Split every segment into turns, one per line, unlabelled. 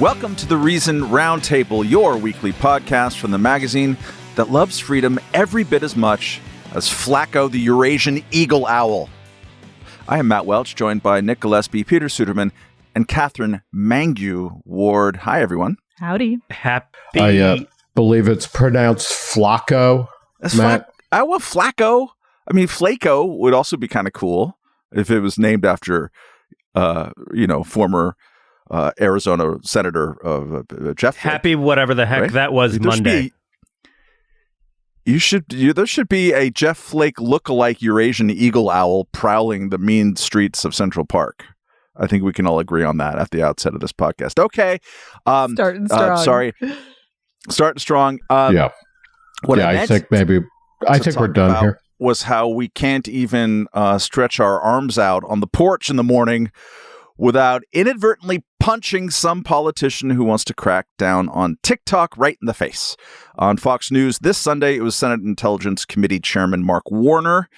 Welcome to the Reason Roundtable, your weekly podcast from the magazine that loves freedom every bit as much as Flacco the Eurasian Eagle Owl. I am Matt Welch, joined by Nick Gillespie, Peter Suderman, and Katherine Mangu Ward. Hi, everyone.
Howdy.
Happy.
I uh, believe it's pronounced Flacco.
That's
Matt.
Flac- I want Flacco. I mean, Flaco would also be kind of cool if it was named after, uh, you know, former uh, Arizona Senator uh, uh, Jeff. Flake.
Happy whatever the heck
Right?
that was
There should
Monday.
be- you should. You, there should be a Jeff Flake look-alike Eurasian eagle owl prowling the mean streets of Central Park. I think we can all agree on that at the outset of this podcast. Okay. Um,
Starting
uh,
strong.
sorry. Starting strong. Um,
yeah,
What
yeah.
I,
I, think maybe. I think we're done here.
Was how we can't even uh, stretch our arms out on the porch in the morning without inadvertently punching some politician who wants to crack down on TikTok right in the face. On Fox News this Sunday, it was Senate Intelligence Committee Chairman Mark Warner.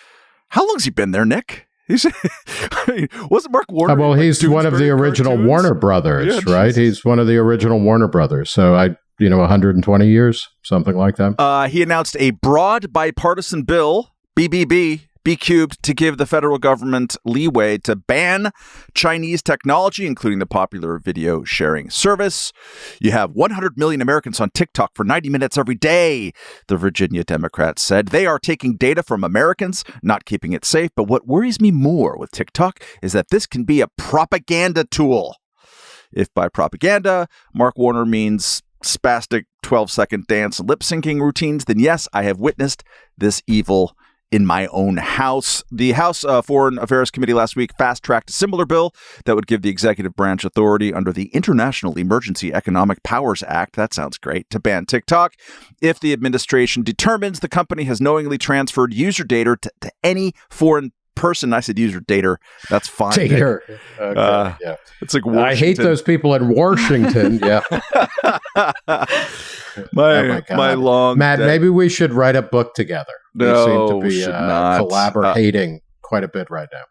How long's he been there, Nick? He's I mean, wasn't Mark Warner?
Uh, well,
like,
he's one of the original
cartoons?
Warner Brothers,
Yeah,
right? He's one of the original Warner Brothers. So I, you know, 120 years, something like that.
Uh, he announced a broad bipartisan bill, BBB, B cubed, to give the federal government leeway to ban Chinese technology, including the popular video sharing service. You have 100 million Americans on TikTok for 90 minutes every day, the Virginia Democrats said. They are taking data from Americans, not keeping it safe. But what worries me more with TikTok is that this can be a propaganda tool. If by propaganda, Mark Warner means spastic 12 second dance lip syncing routines, then yes, I have witnessed this evil in my own house. The House uh, Foreign Affairs Committee last week fast tracked a similar bill that would give the executive branch authority under the International Emergency Economic Powers Act. That sounds great to ban TikTok if the administration determines the company has knowingly transferred user data to, to any foreign person. I said user data. That's fine. Nick.
Tater. Okay,
Uh,
yeah.
It's like
I hate those people in Washington. yeah,
my
Oh my
my long
Matt.
day.
Maybe we should write a book together.
No,
we seem to be uh,
not.
collaborating quite a bit right now.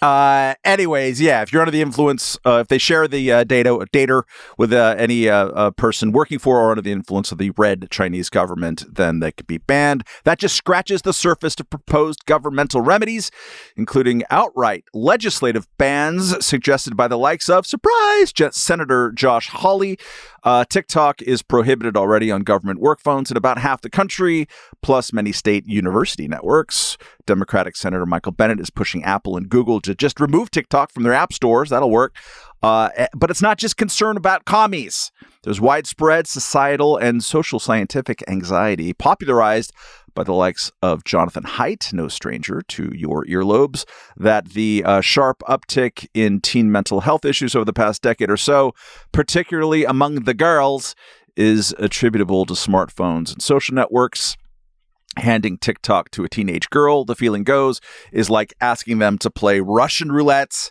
Uh, anyways, yeah, if you're under the influence, uh, if they share the uh, data data with uh, any uh, uh, person working for or under the influence of the red Chinese government, then they could be banned. That just scratches the surface to proposed governmental remedies, including outright legislative bans suggested by the likes of surprise Senator Josh Hawley. TikTok is prohibited already on government work phones in about half the country, plus many state university networks. Democratic Senator Michael Bennet is pushing Apple and Google to just remove TikTok from their app stores. That'll work. Uh, eh, but it's not just concern about commies. There's widespread societal and social scientific anxiety popularized by the likes of Jonathan Haidt, no stranger to your earlobes, that the uh, sharp uptick in teen mental health issues over the past decade or so, particularly among the girls, is attributable to smartphones and social networks handing TikTok to a teenage girl, the feeling goes, is like asking them to play Russian roulette,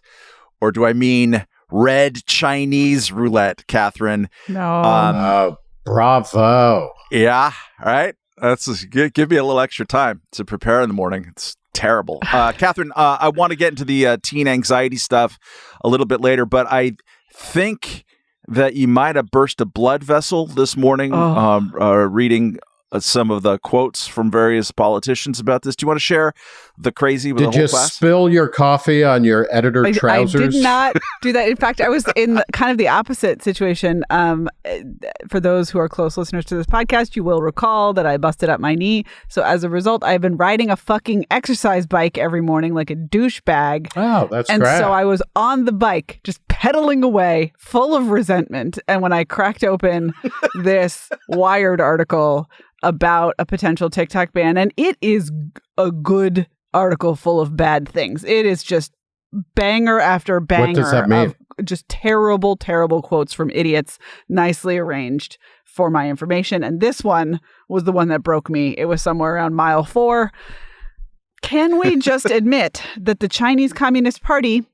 or do I mean red Chinese roulette, Katherine?
No.
Um,
Oh, bravo!
Yeah, all right. That's just, give, give me a little extra time to prepare in the morning. It's terrible. Uh, Katherine, uh, I want to get into the uh, teen anxiety stuff a little bit later, but I think that you might have burst a blood vessel this morning
Oh.
um, uh, reading Uh, some of the quotes from various politicians about this. Do you want to share the crazy with
Did
the whole
you
class?
spill your coffee on your editor
I, I
trousers?
did not do that. In fact, I was in kind of the opposite situation. Um, eh, for those who are close listeners to this podcast, you will recall that I busted up my knee. So as a result, I've been riding a fucking exercise bike every morning like a douchebag.
Oh, that's
And
great.
so I was on the bike, just pedaling away, full of resentment. And when I cracked open this Wired article about a potential TikTok ban, and it is a good article full of bad things. It is just banger after banger
does that mean?
of just terrible, terrible quotes from idiots, nicely arranged for my information. And this one was the one that broke me. It was somewhere around mile four. Can we just admit that the Chinese Communist Party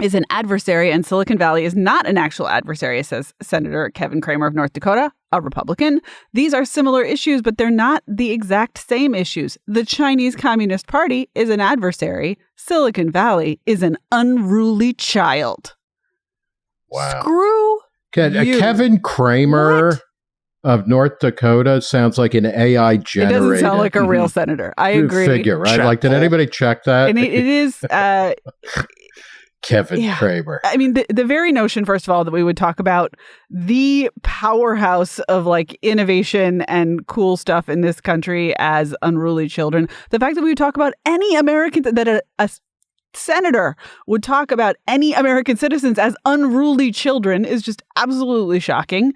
is an adversary and Silicon Valley is not an actual adversary, says Senator Kevin Cramer of North Dakota, a Republican. These are similar issues, but they're not the exact same issues. The Chinese Communist Party is an adversary. Silicon Valley is an unruly child.
wow.
Screw
Ke- uh,
You-
Kevin Cramer
What?
of North Dakota sounds like an AI
It
generated.
doesn't sound like a real senator. I agree.
Figure, right?
Chat
Like, did anybody check that?
And it, it is. Uh,
Kevin
Yeah.
Cramer.
I mean, the, the very notion, first of all, that we would talk about the powerhouse of like innovation and cool stuff in this country as unruly children. The fact that we would talk about any American, that a, a senator would talk about any American citizens as unruly children is just absolutely shocking.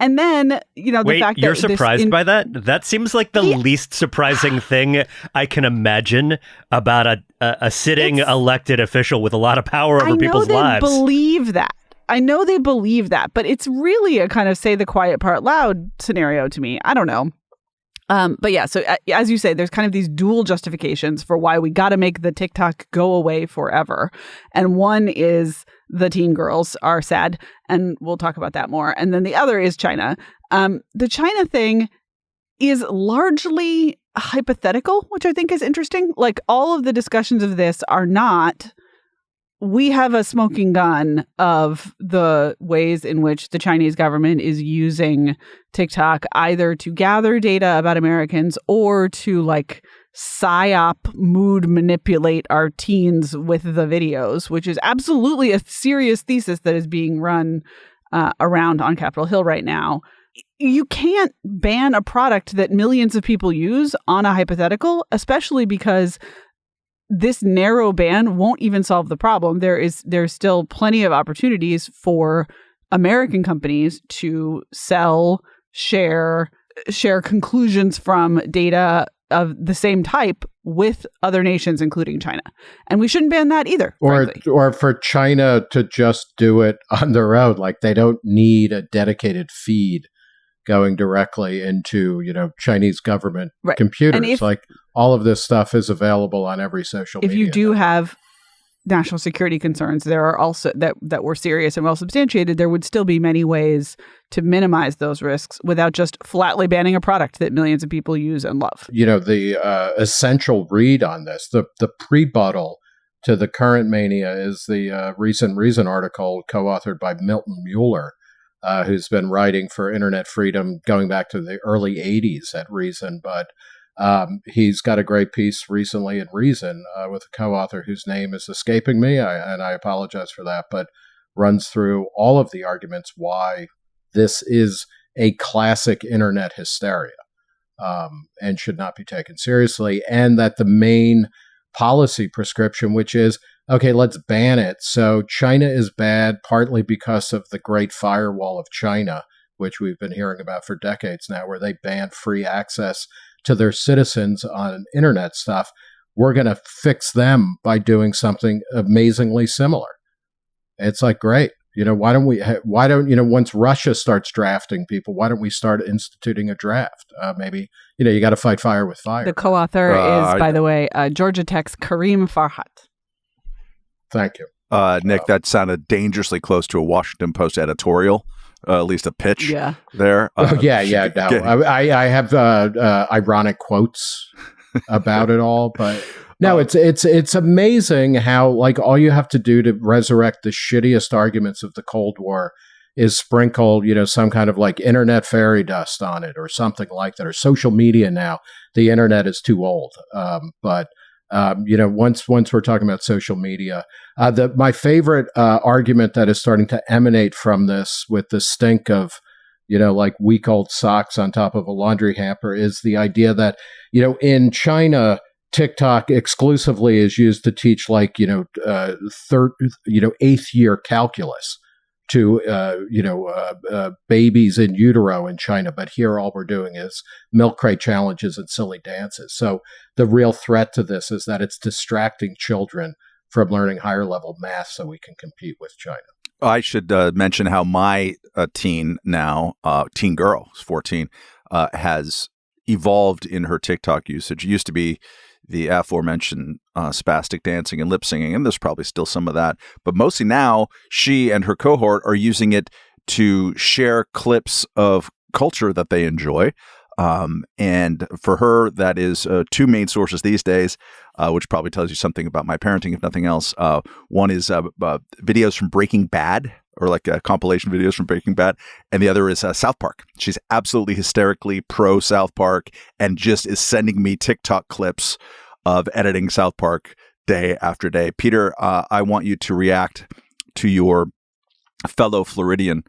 And then, you know, the
Wait,
fact
you're
that this
surprised
in-
by that? That seems like the
Yeah.
least surprising thing I can imagine about a a, a sitting
It's-
elected official with a lot of power over
know
people's
they
lives.
believe that. I know they believe that, but it's really a kind of say the quiet part loud scenario to me. I don't know. Um, but yeah, so uh, as you say, there's kind of these dual justifications for why we got to make the TikTok go away forever. And one is the teen girls are sad, and we'll talk about that more. And then the other is China. Um, the China thing is largely hypothetical, which I think is interesting. Like all of the discussions of this are not we have a smoking gun of the ways in which the Chinese government is using TikTok either to gather data about Americans or to like psyop mood manipulate our teens with the videos, which is absolutely a serious thesis that is being run uh, around on Capitol Hill right now. You can't ban a product that millions of people use on a hypothetical, especially because this narrow ban won't even solve the problem. There is there's still plenty of opportunities for American companies to sell, share, share conclusions from data of the same type with other nations, including China. And we shouldn't ban that either.
or
frankly.
or for China to just do it on their own. Like they don't need a dedicated feed going directly into you know Chinese government
Right.
computers.
If-
like all of this stuff is available on every social.
if you do
network.
have national security concerns, there are also that that were serious and well substantiated. There would still be many ways to minimize those risks without just flatly banning a product that millions of people use and love.
you know the uh, essential read on this, the the prebuttal to the current mania is the uh, recent Reason article co-authored by Milton Mueller, uh, who's been writing for internet freedom going back to the early '80s at Reason, but. Um, he's got a great piece recently in Reason uh, with a co-author whose name is escaping me, I, and I apologize for that. But runs through all of the arguments why this is a classic internet hysteria um, and should not be taken seriously, and that the main policy prescription, which is okay, let's ban it. So China is bad partly because of the Great Firewall of China, which we've been hearing about for decades now, where they ban free access to their citizens on internet stuff. We're going to fix them by doing something amazingly similar. It's like great. You know, why don't we? Why don't you know? Once Russia starts drafting people, why don't we start instituting a draft? Uh, maybe you know you got to fight fire with fire.
The co-author
Uh,
is, by the way, uh, Georgia Tech's Karim Farhat.
Thank you.
Uh, Nick, that sounded dangerously close to a Washington Post editorial, uh, at least a pitch
Yeah,
there. Uh,
oh yeah, yeah. No,
get-
I, I I have uh, uh, ironic quotes about it all, but no, it's it's it's amazing how like all you have to do to resurrect the shittiest arguments of the Cold War is sprinkle you know some kind of like internet fairy dust on it or something like that or social media now. The internet is too old, um, but. Um, you know, once once we're talking about social media, uh, the my favorite uh, argument that is starting to emanate from this, with the stink of you know, like week old socks on top of a laundry hamper is the idea that, you know, in China, TikTok exclusively is used to teach like, you know, uh, third, you know, eighth year calculus to, uh, you know, uh, uh, babies in utero in China. But here, all we're doing is milk crate challenges and silly dances. So the real threat to this is that it's distracting children from learning higher level math so we can compete with China.
I should uh, mention how my uh, teen now, uh, teen girl, is 14, uh, has evolved in her TikTok usage. It used to be the aforementioned uh, spastic dancing and lip syncing, and there's probably still some of that. But mostly now, she and her cohort are using it to share clips of culture that they enjoy. Um, and for her, that is uh, two main sources these days, uh, which probably tells you something about my parenting, if nothing else. Uh, one is uh, uh, videos from Breaking Bad or like uh, compilation videos from Breaking Bad, and the other is uh, South Park. She's absolutely hysterically pro South Park and just is sending me TikTok clips of editing South Park day after day. Peter, uh, I want you to react to your fellow Floridian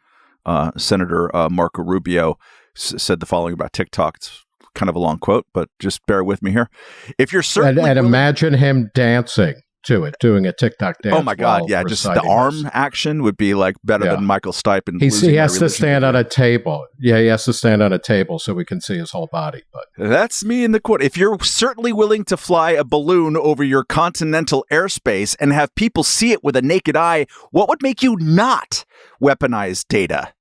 uh, Senator uh, Marco Rubio s- said the following about TikTok. It's kind of a long quote, but just bear with me here. If you're
And,
certainly
and
willing-
imagine him dancing to it, doing a TikTok dance.
oh my god, yeah, just the arm
this.
action would be like better
Yeah.
than Michael Stipe. And
He's, he has to stand on a table. Yeah, he has to stand on a table so we can see his whole body. But
That's me in the quote. If you're certainly willing to fly a balloon over your continental airspace and have people see it with a naked eye, what would make you not weaponize data?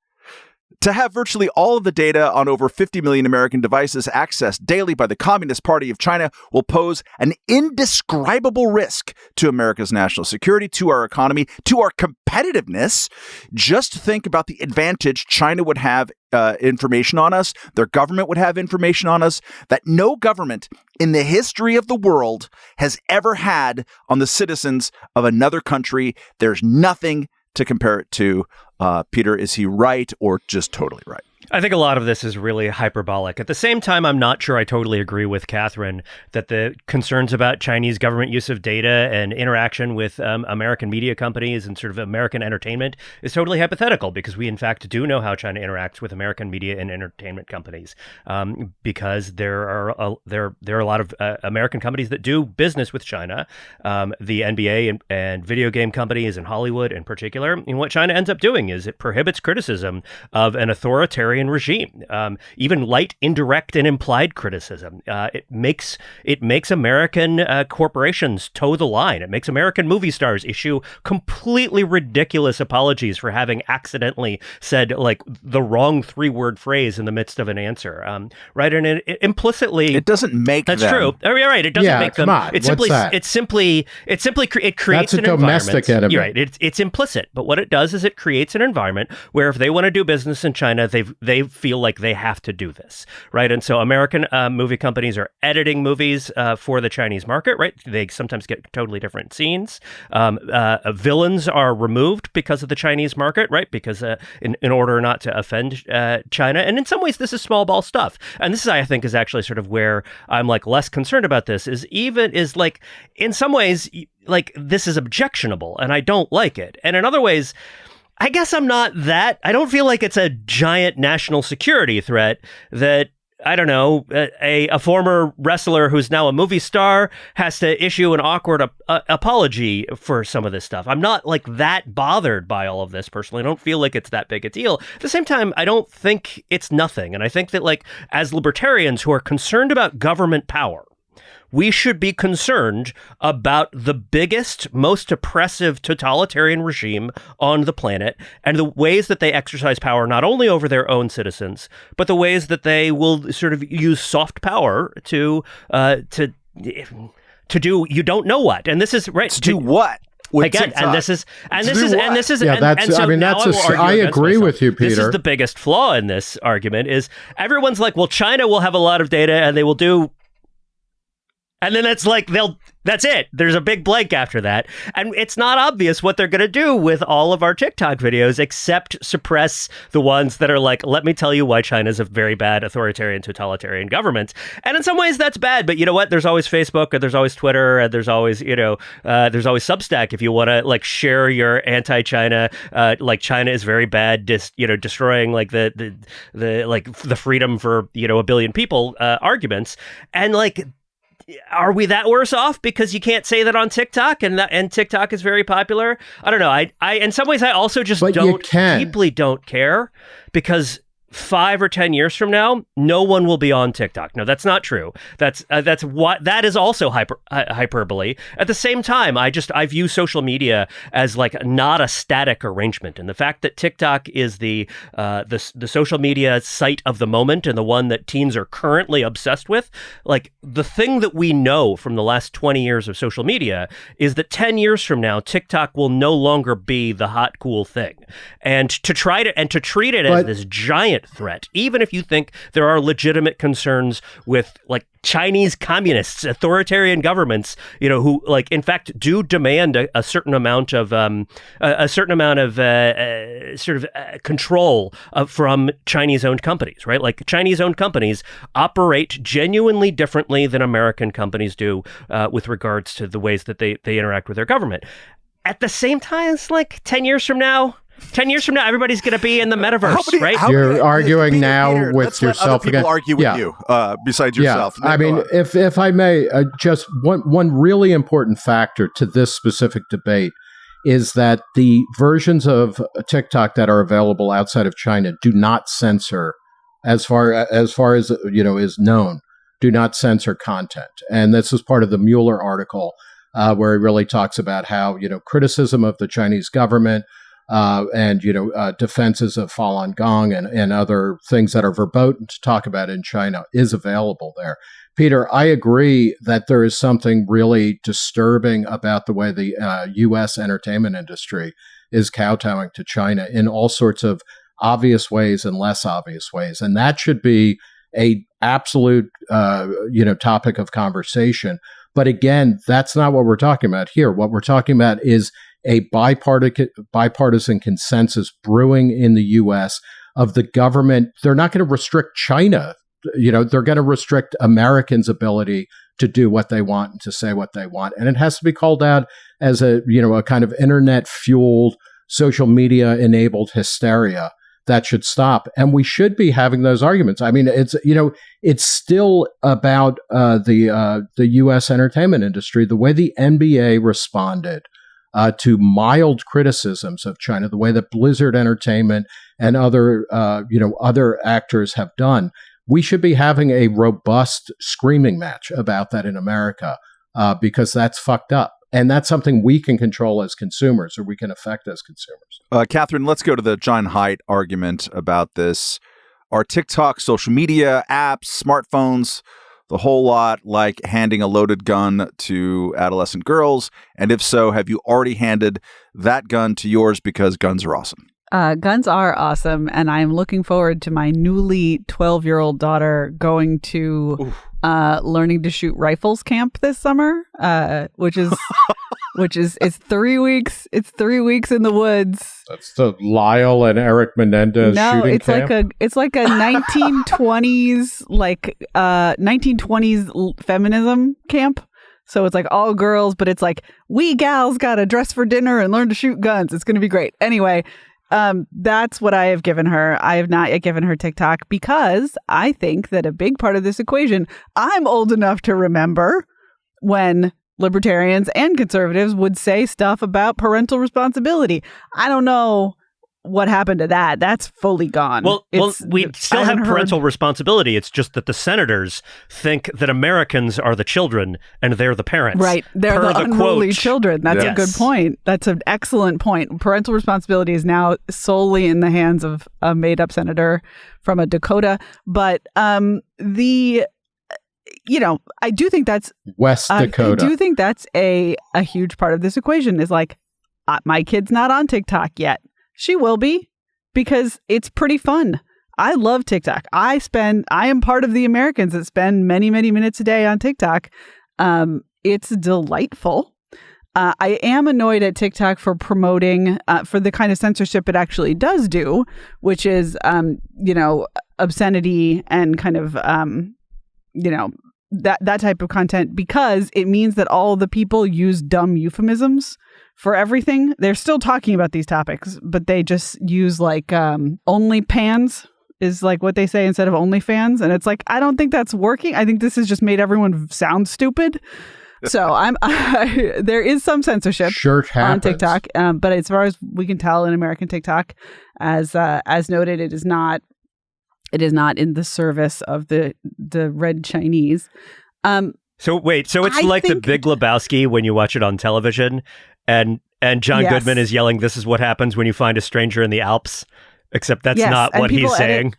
To have virtually all of the data on over 50 million American devices accessed daily by the Communist Party of China will pose an indescribable risk to America's national security, to our economy, to our competitiveness. Just think about the advantage China would have uh, information on us, their government would have information on us that no government in the history of the world has ever had on the citizens of another country. There's nothing to compare it to. Uh, Peter, is he right or just totally right?
I think a lot of this is really hyperbolic. At the same time, I'm not sure I totally agree with Katherine that the concerns about Chinese government use of data and interaction with um, American media companies and sort of American entertainment is totally hypothetical because we, in fact, do know how China interacts with American media and entertainment companies. Um, because there are a, there there are a lot of uh, American companies that do business with China, um, the NBA and, and video game companies in Hollywood in particular. And what China ends up doing is it prohibits criticism of an authoritarian regime, um, even light, indirect, and implied criticism. Uh, it makes it makes American uh, corporations toe the line. It makes American movie stars issue completely ridiculous apologies for having accidentally said like the wrong three word phrase in the midst of an answer. Um, right, and it, it implicitly
It doesn't make
that's
them.
true. Oh, you're right. It doesn't
Yeah,
make them.
come on.
It's
What's
simply.
that?
It's simply. It's simply. cre- It creates
That's a
an
domestic
environment.
enemy.
You're right. It's it's implicit. But what it does is it creates an environment where if they want to do business in China, they they feel like they have to do this, right? And so American uh, movie companies are editing movies uh, for the Chinese market, right? They sometimes get totally different scenes. Um, uh, villains are removed because of the Chinese market, right? Because uh, in in order not to offend uh, China, and in some ways this is small ball stuff. And this is, I think, is actually sort of where I'm like less concerned about this. Is even is like in some ways like this is objectionable, and I don't like it, and in other ways. I guess I'm not that. I don't feel like it's a giant national security threat that I don't know, a, a former wrestler who's now a movie star has to issue an awkward ap- uh, apology for some of this stuff. I'm not like that bothered by all of this personally. I don't feel like it's that big a deal. At the same time, I don't think it's nothing. And I think that, like, as libertarians who are concerned about government power, we should be concerned about the biggest, most oppressive totalitarian regime on the planet and the ways that they exercise power not only over their own citizens, but the ways that they will sort of use soft power to uh, to to do you don't know what. And this is right
To do what?
Again,
TikTok?
and this is and this is and this is
Yeah,
and,
that's-
and so
I mean, that's
I
a-
will argue
I agree
myself.
with you, Peter.
This
Peter.
is the biggest flaw in this argument is everyone's like, well, China will have a lot of data and they will do and then it's like they'll that's it. There's a big blank after that. And it's not obvious what they're going to do with all of our TikTok videos except suppress the ones that are like, let me tell you why China's a very bad authoritarian totalitarian government. And in some ways that's bad, but you know what? There's always Facebook and there's always Twitter and there's always, you know, uh, there's always Substack if you want to like share your anti-China uh, like China is very bad dis, you know, destroying like the the the like the freedom for, you know, a billion people uh, arguments. And like are we that worse off because you can't say that on TikTok and that and TikTok is very popular? I don't know. I I in some ways I also just
But
don't deeply don't care because five or ten years from now, no one will be on TikTok. No, that's not true. That's uh, that's what that is also hyper uh, hyperbole. At the same time, I just I view social media as like not a static arrangement, and the fact that TikTok is the uh, the the social media site of the moment and the one that teens are currently obsessed with, like the thing that we know from the last twenty years of social media is that ten years from now, TikTok will no longer be the hot cool thing, and to try to and to treat it as
But-
this giant threat, even if you think there are legitimate concerns with like Chinese communists, authoritarian governments, you know, who like in fact do demand a, a certain amount of um, a, a, certain amount of uh, uh, sort of uh, control from Chinese-owned companies, right? Like Chinese-owned companies operate genuinely differently than American companies do uh, with regards to the ways that they they interact with their government. At the same time, it's like ten years from now, 10 years from now, everybody's going to be in the metaverse, many, right?
You're
many,
arguing
Peter,
now
Peter,
with yourself
again.
People
argue with
yeah.
you uh, besides yourself.
Yeah. I mean, if, if I may, uh, just one, one really important factor to this specific debate is that the versions of TikTok that are available outside of China do not censor, as far as far as you know is known, do not censor content. And this is part of the Mueller article, uh, where he really talks about how you know criticism of the Chinese government uh, and you know uh, defenses of Falun Gong and, and other things that are verboten to talk about in China is available there. Peter, I agree that there is something really disturbing about the way the uh, U.S. entertainment industry is kowtowing to China in all sorts of obvious ways and less obvious ways, and that should be a absolute uh, you know topic of conversation. But again, that's not what we're talking about here. What we're talking about is a bipartisan, bipartisan consensus brewing in the U.S. of the government. They're not going to restrict China. You know, they're going to restrict Americans' ability to do what they want and to say what they want. And it has to be called out as a, you know, a kind of internet fueled, social media enabled hysteria that should stop. And we should be having those arguments. I mean, it's you know, it's still about uh, the uh, the U.S. entertainment industry. The way the NBA responded uh, to mild criticisms of China, the way that Blizzard Entertainment and other uh, you know other actors have done. We should be having a robust screaming match about that in America uh, because that's fucked up. And that's something we can control as consumers or we can affect as consumers.
Uh, Katherine, let's go to the John Haidt argument about this. Are TikTok, social media, apps, smartphones, the whole lot like handing a loaded gun to adolescent girls? And if so, have you already handed that gun to yours because guns are awesome?
Uh, guns are awesome, and I'm looking forward to my newly 12 year old daughter going to uh, learning to shoot rifles camp this summer, uh, which is which is it's three weeks. It's three weeks in the woods.
That's the Lyle and Eric Menendez.
No, it's
camp?
like a it's like a 1920s like uh 1920s feminism camp. So it's like all girls, but it's like we gals got to dress for dinner and learn to shoot guns. It's going to be great. Anyway, um, that's what I have given her. I have not yet given her TikTok because I think that a big part of this equation, I'm old enough to remember when libertarians and conservatives would say stuff about parental responsibility. I don't know what happened to that? That's fully gone.
Well, it's, well, we still have parental heard... responsibility. It's just that the senators think that Americans are the children and they're the parents.
Right, they're the, the unruly children. That's yes. a good point. That's an excellent point. Parental responsibility is now solely in the hands of a made-up senator from a Dakota. But um, the you know, I do think that's
West Dakota.
I do think that's a a huge part of this equation. Is like, uh, my kid's not on TikTok yet. She will be because it's pretty fun. I love TikTok. I spend, I am part of the Americans that spend many, many minutes a day on TikTok. Um, it's delightful. Uh, I am annoyed at TikTok for promoting uh, for the kind of censorship it actually does do, which is, um, you know, obscenity and kind of, um, you know, that that type of content because it means that all the people use dumb euphemisms for everything. They're still talking about these topics, but they just use like um, only pans is like what they say instead of only fans, and it's like I don't think that's working. I think this has just made everyone sound stupid. So I'm I, there is some censorship
sure
on TikTok, um, but as far as we can tell in American TikTok, as uh, as noted, it is not it is not in the service of the the red Chinese. Um,
so wait, so it's I like the Big Lebowski when you watch it on television, and and John yes. Goodman is yelling, "This is what happens when you find a stranger in the Alps." Except that's yes, not what he's edit, saying.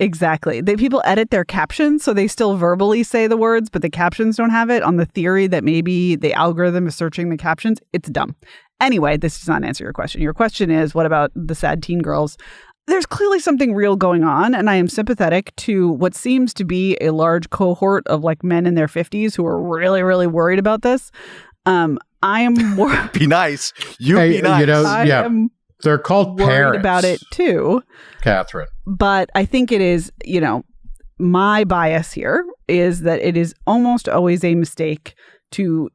Exactly. They people edit their captions so they still verbally say the words, but the captions don't have it on the theory that maybe the algorithm is searching the captions. It's dumb. Anyway, this does not answer your question. Your question is what about the sad teen girls? There's clearly something real going on, and I am sympathetic to what seems to be a large cohort of like men in their 50s who are really, really worried about this. Um, I am more.
Be nice. You
Hey,
be nice.
you know-
I
yeah.
am
They're called
worried
parents
about it too.
Katherine.
but I think it is, you know, my bias here is that it is almost always a mistake to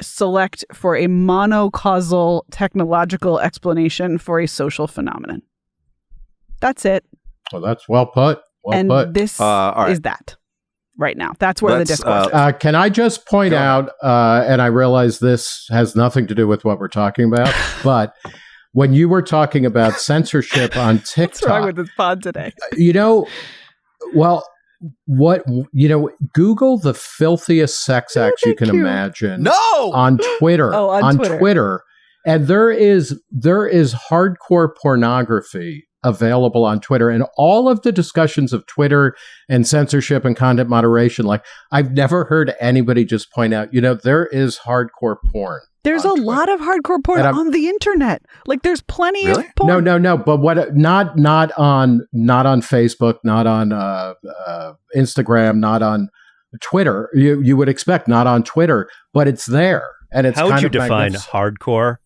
select for a monocausal technological explanation for a social phenomenon. That's it.
Well, that's well put. Well
and
put.
this
Uh, all right.
is that right now. That's where
Let's,
the discourse
uh,
is.
Uh, can I just point
Go
out, uh, and I realize this has nothing to do with what we're talking about, but when you were talking about censorship on TikTok.
What's wrong
TikTok,
with this pod today?
you know, well, what you know, Google the filthiest sex
Oh,
you can
you.
imagine
no.
on Twitter.
Oh, on Twitter.
Twitter, and there is there is hardcore pornography available on Twitter, and all of the discussions of Twitter and censorship and content moderation. Like I've never heard anybody just point out, you know, there is hardcore porn.
There's a
Twitter.
lot of hardcore porn on the internet. Like there's plenty
Really?
of porn.
No, no, no. But what? Not not on not on Facebook, not on uh, uh, Instagram, not on Twitter. You you would expect not on Twitter, but it's there, and it's
How would you define hardcore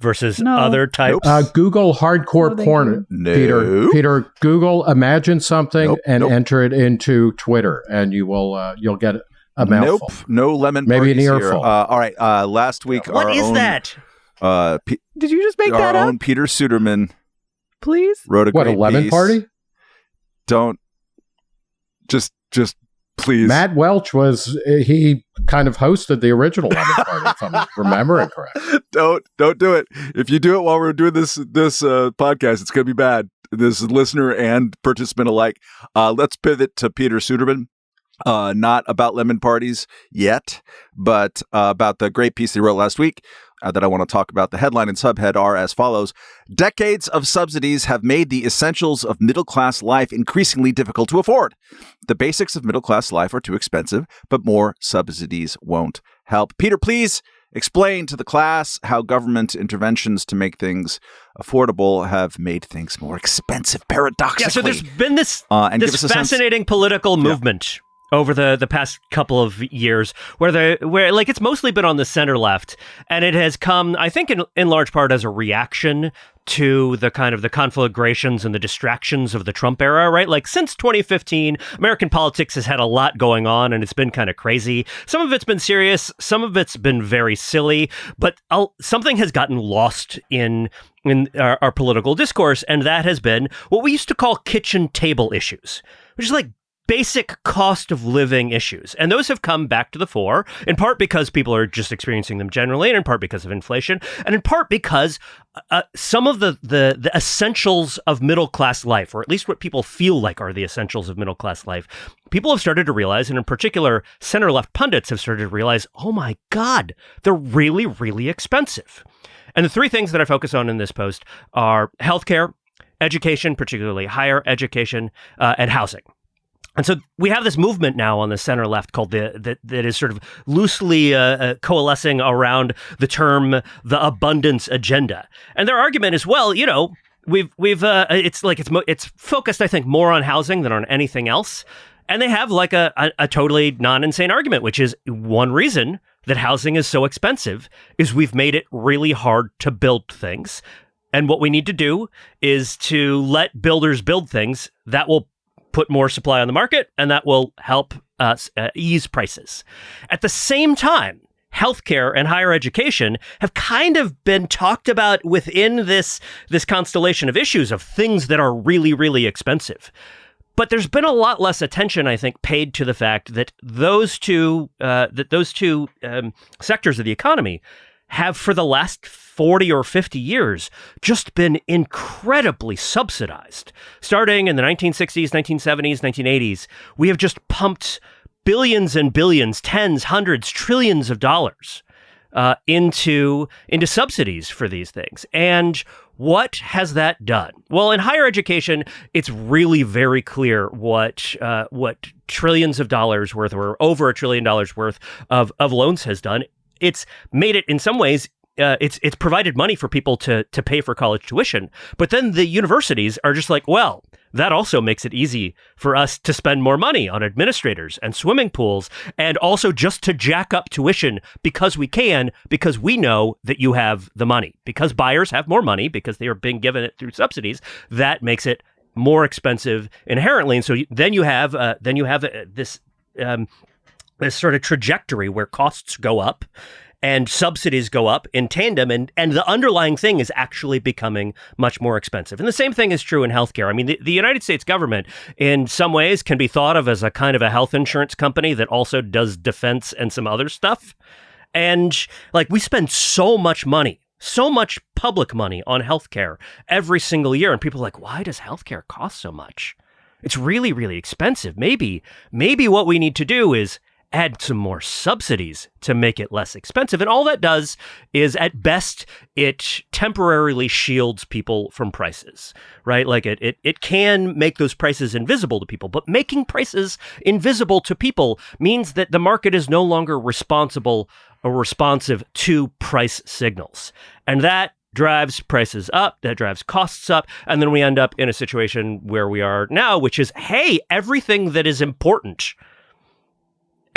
versus
No.
other types?
Nope.
Uh, Google hardcore
No,
porn.
no.
Peter, Peter, Google imagine something
Nope,
and
nope.
enter it into Twitter, and you will uh, you'll get a mouthful.
Nope. No lemon.
Maybe an
parties here.
earful.
Uh, all right. Uh, last week,
what
our
is
own,
that?
Uh, P-
Did you just make
our
that up?
own Peter Suderman
Please?
wrote a
What a lemon
piece.
party?
Don't just just please.
Matt Welch was he kind of hosted the original lemon party, if I'm remembering correct.
don't don't do it. If you do it while we're doing this this uh, podcast, it's going to be bad. This listener and participant alike. Uh, let's pivot to Peter Suderman. Uh, not about lemon parties yet, but uh, about the great piece they wrote last week uh, that I want to talk about. The headline and subhead are as follows Decades of subsidies have made the essentials of middle class life increasingly difficult to afford. The basics of middle class life are too expensive, but more subsidies won't help. Peter, please explain to the class how government interventions to make things affordable have made things more expensive, paradoxically.
Yeah, so there's been this
uh, and
this fascinating political
Yeah.
Over the the past couple of years where the where like it's mostly been on the center left and it has come I think in in large part as a reaction to the kind of the conflagrations and the distractions of the Trump era, right? Like since 2015, American politics has had a lot going on and it's been kind of crazy. Some of it's been serious, some of it's been very silly, but I'll, something has gotten lost in in our, our political discourse, and that has been what we used to call kitchen table issues, which is like basic cost of living issues. And those have come back to the fore, in part because people are just experiencing them generally, and in part because of inflation, and in part because uh, some of the, the, the essentials of middle class life, or at least what people feel like are the essentials of middle class life, people have started to realize, and in particular, center left pundits have started to realize, oh my God, they're really, really expensive. And the three things that I focus on in this post are healthcare, education, particularly higher education, uh, and housing. And so we have this movement now on the center left called the that, that is sort of loosely uh, uh, coalescing around the term the abundance agenda. And their argument is, well, you know, we've we've uh, it's like it's it's focused, I think, more on housing than on anything else. And they have like a, a, a totally non insane argument, which is one reason that housing is so expensive is we've made it really hard to build things. And what we need to do is to let builders build things that will put more supply on the market and that will help uh, ease prices. At the same time, healthcare and higher education have kind of been talked about within this this constellation of issues of things that are really really expensive. But there's been a lot less attention, I think, paid to the fact that those two uh, that those two um, sectors of the economy have, for the last forty or fifty years, just been incredibly subsidized. Starting in the 1960s, 1970s, 1980s, we have just pumped billions and billions, tens, hundreds, trillions of dollars uh, into into subsidies for these things. And what has that done? Well, in higher education, it's really very clear what uh, what trillions of dollars worth, or over a trillion dollars worth of of loans has done. It's made it in some ways uh, it's it's provided money for people to to pay for college tuition. But then the universities are just like, well, that also makes it easy for us to spend more money on administrators and swimming pools and also just to jack up tuition because we can, because we know that you have the money. Because buyers have more money because they are being given it through subsidies, that makes it more expensive inherently. And so then you have uh, then you have uh, this um, this sort of trajectory where costs go up and subsidies go up in tandem and and the underlying thing is actually becoming much more expensive. And the same thing is true in healthcare. I mean, the, the United States government in some ways can be thought of as a kind of a health insurance company that also does defense and some other stuff. And like we spend so much money so much public money on healthcare every single year and people are like why does healthcare cost so much it's really really expensive maybe maybe what we need to do is add some more subsidies to make it less expensive. And all that does is, at best, it temporarily shields people from prices, right? Like it, it, it can make those prices invisible to people, but making prices invisible to people means that the market is no longer responsible or responsive to price signals. And that drives prices up, that drives costs up, and then we end up in a situation where we are now, which is hey, everything that is important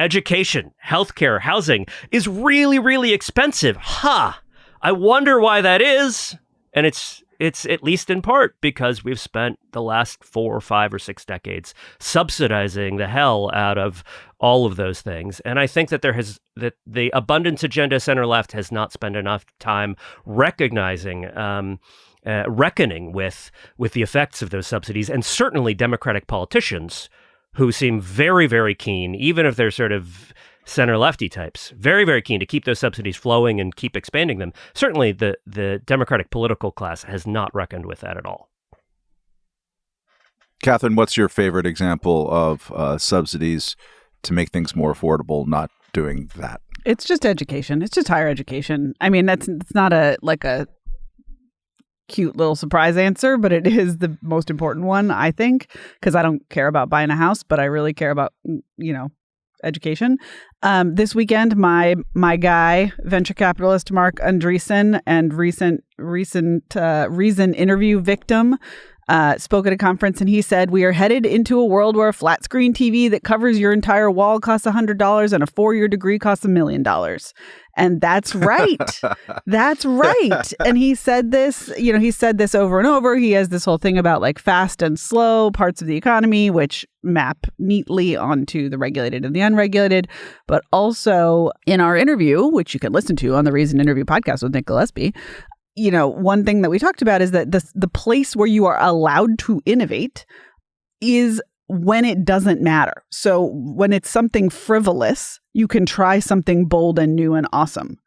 education, healthcare, housing is really, really expensive. Ha! Huh. I wonder why that is. And it's it's at least in part because we've spent the last four or five or six decades subsidizing the hell out of all of those things. And I think that there has that the abundance agenda center left has not spent enough time recognizing um, uh, reckoning with with the effects of those subsidies, and certainly Democratic politicians who seem very, very keen, even if they're sort of center lefty types, very, very keen to keep those subsidies flowing and keep expanding them. Certainly, the the Democratic political class has not reckoned with that at all.
Katherine, what's your favorite example of uh, subsidies to make things more affordable? Not doing that.
It's just education. It's just higher education. I mean, that's it's not a like a cute little surprise answer, but it is the most important one, I think, because I don't care about buying a house, but I really care about, mm, you know, education. Um, this weekend, my my guy, venture capitalist Marc Andreessen, and recent recent uh, Reason interview victim uh, spoke at a conference and he said, We are headed into a world where a flat screen TV that covers your entire wall costs $100 and a four year degree costs a million dollars. And that's right. that's right. And he said this, you know, he said this over and over. He has this whole thing about like fast and slow parts of the economy, which map neatly onto the regulated and the unregulated. But also in our interview, which you can listen to on the Reason Interview podcast with Nick Gillespie, you know, one thing that we talked about is that the the place where you are allowed to innovate is when it doesn't matter. So when it's something frivolous, you can try something bold and new and awesome.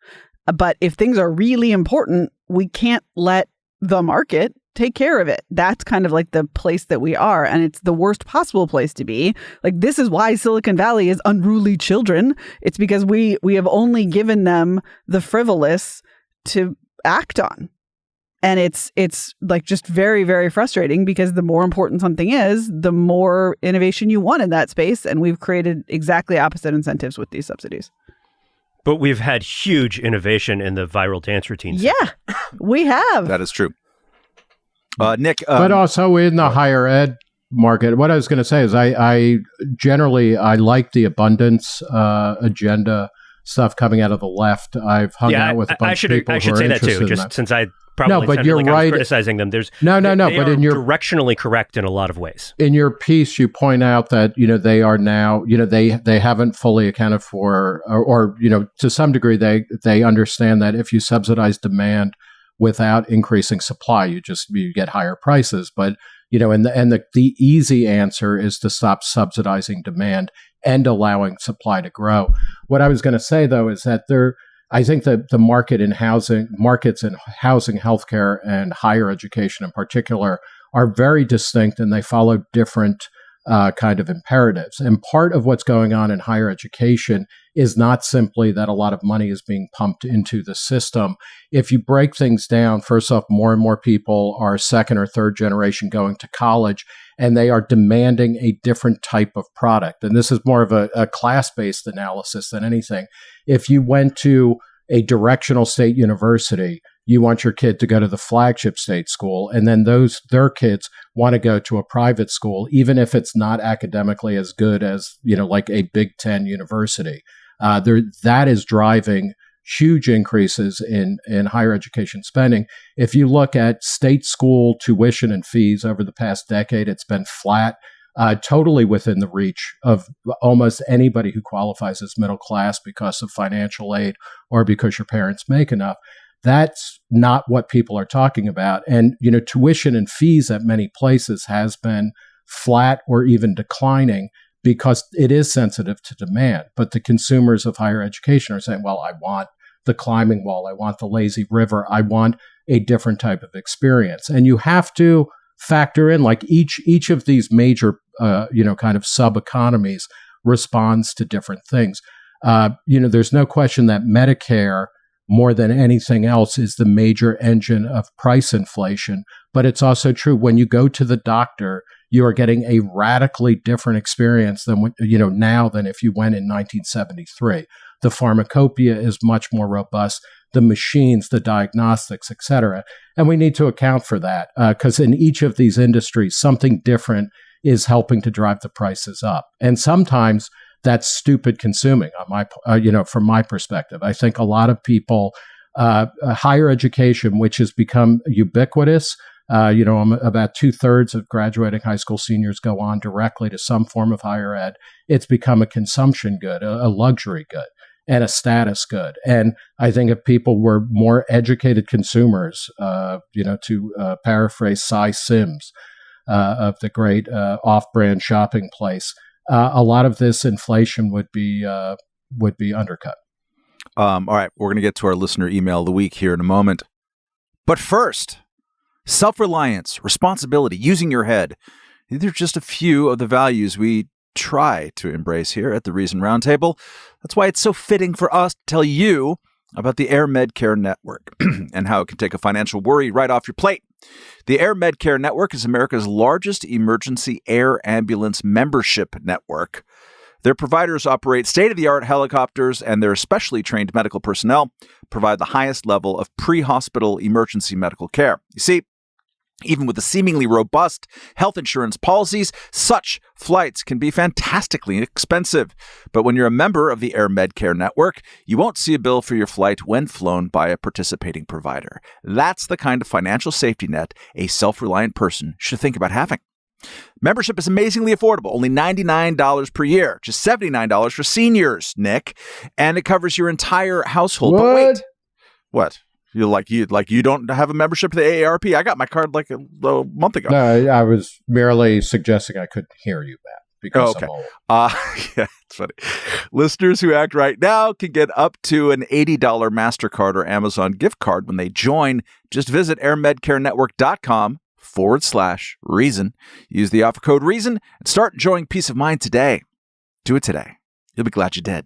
But if things are really important, we can't let the market take care of it. That's kind of like the place that we are. And it's the worst possible place to be. Like this is why Silicon Valley is unruly children. It's because we we have only given them the frivolous to act on. And it's it's like just very very frustrating because the more important something is the more innovation you want in that space. And we've created exactly opposite incentives with these subsidies.
But we've had huge innovation in the viral dance routines
yeah we have.
That is true. Uh, nick um,
but also in the higher ed market what i was going to say is i i generally i like the abundance uh, agenda stuff coming out of the left. I've hung
yeah,
out with a bunch
I should,
of people.
I should say that too, just
that.
since I probably
no, but you're
like
right.
criticizing them. There's
no, no, no. But in your
directionally correct in a lot of ways.
In your piece, you point out that you know they are now you know they they haven't fully accounted for or, or you know to some degree they they understand that if you subsidize demand without increasing supply, you just you get higher prices. But you know, and the and the, the easy answer is to stop subsidizing demand and allowing supply to grow. What I was going to say though is that there, I think that the market in housing, markets in housing, healthcare, and higher education in particular are very distinct and they follow different uh, kind of imperatives. And part of what's going on in higher education is not simply that a lot of money is being pumped into the system. If you break things down, first off, more and more people are second or third generation going to college and they are demanding a different type of product. And this is more of a, a class based analysis than anything. If you went to a directional state university, you want your kid to go to the flagship state school, and then those their kids want to go to a private school, even if it's not academically as good as you know, like a Big Ten university. Uh, there, that is driving huge increases in in higher education spending. If you look at state school tuition and fees over the past decade, it's been flat uh, totally within the reach of almost anybody who qualifies as middle class because of financial aid or because your parents make enough. That's not what people are talking about. And, you know, tuition and fees at many places has been flat or even declining because it is sensitive to demand. But the consumers of higher education are saying, well, I want the climbing wall, I want the lazy river, I want a different type of experience. And you have to factor in like each each of these major uh, you know kind of sub economies responds to different things. Uh, you know, there's no question that Medicare more than anything else is the major engine of price inflation. But it's also true when you go to the doctor, you are getting a radically different experience than what you know now than if you went in 1973. The pharmacopoeia is much more robust the machines, the diagnostics, et cetera. And we need to account for that because uh, in each of these industries, something different is helping to drive the prices up. And sometimes that's stupid consuming on my, uh, you know, from my perspective. I think a lot of people, uh, uh higher education, which has become ubiquitous, uh, you know, about two thirds of graduating high school seniors go on directly to some form of higher ed. It's become a consumption good, a, a luxury good and a status good. And I think if people were more educated consumers, uh, you know, to uh, paraphrase Sy Syms uh, of the great uh, off-brand shopping place, uh, a lot of this inflation would be uh, would be undercut.
Um, all right, we're going to get to our listener email of the week here in a moment, but first, self-reliance, responsibility, using your head. These are just a few of the values we try to embrace here at the Reason Roundtable. That's why it's so fitting for us to tell you about the Air Medcare Network and how it can take a financial worry right off your plate. The Air Medcare Network is America's largest emergency air ambulance membership network. Their providers operate state of the art helicopters, and their specially trained medical personnel provide the highest level of pre hospital emergency medical care. You see, even with the seemingly robust health insurance policies, such flights can be fantastically expensive. But when you're a member of the Air Medcare network, you won't see a bill for your flight when flown by a participating provider. That's the kind of financial safety net a self reliant person should think about having. Membership is amazingly affordable, only $99 per year, just $79 for seniors, Nick, and it covers your entire household.
What?
But wait. What? You like you like you don't have a membership to the AARP. I got my card like a, a month ago.
No, I was merely suggesting I couldn't hear you, Matt. Because
oh, okay. Uh, yeah, it's funny. Listeners who act right now can get up to an $80 MasterCard or Amazon gift card when they join. Just visit airmedcarenetwork.com forward slash reason. Use the offer code reason and start enjoying peace of mind today. Do it today. You'll be glad you did.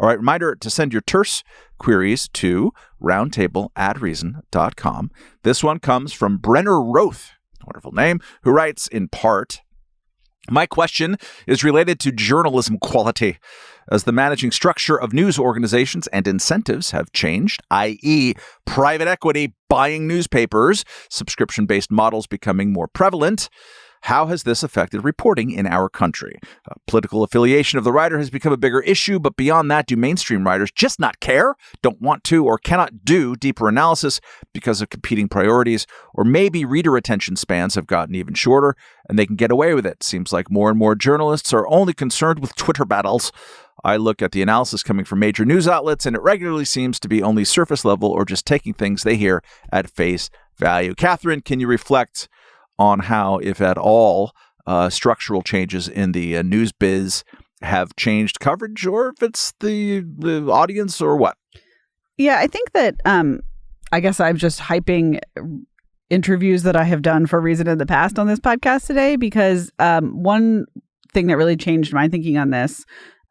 All right, reminder to send your terse queries to roundtable at reason.com. This one comes from Brenner Roth, wonderful name, who writes in part My question is related to journalism quality. As the managing structure of news organizations and incentives have changed, i.e., private equity buying newspapers, subscription based models becoming more prevalent, how has this affected reporting in our country? Uh, political affiliation of the writer has become a bigger issue, but beyond that, do mainstream writers just not care, don't want to, or cannot do deeper analysis because of competing priorities? Or maybe reader attention spans have gotten even shorter and they can get away with it. Seems like more and more journalists are only concerned with Twitter battles. I look at the analysis coming from major news outlets, and it regularly seems to be only surface level or just taking things they hear at face value. Katherine, can you reflect on how, if at all, uh, structural changes in the uh, news biz have changed coverage, or if it's the the audience, or what.
Yeah, I think that um, I guess I'm just hyping interviews that I have done for a Reason in the past on this podcast today because um, one thing that really changed my thinking on this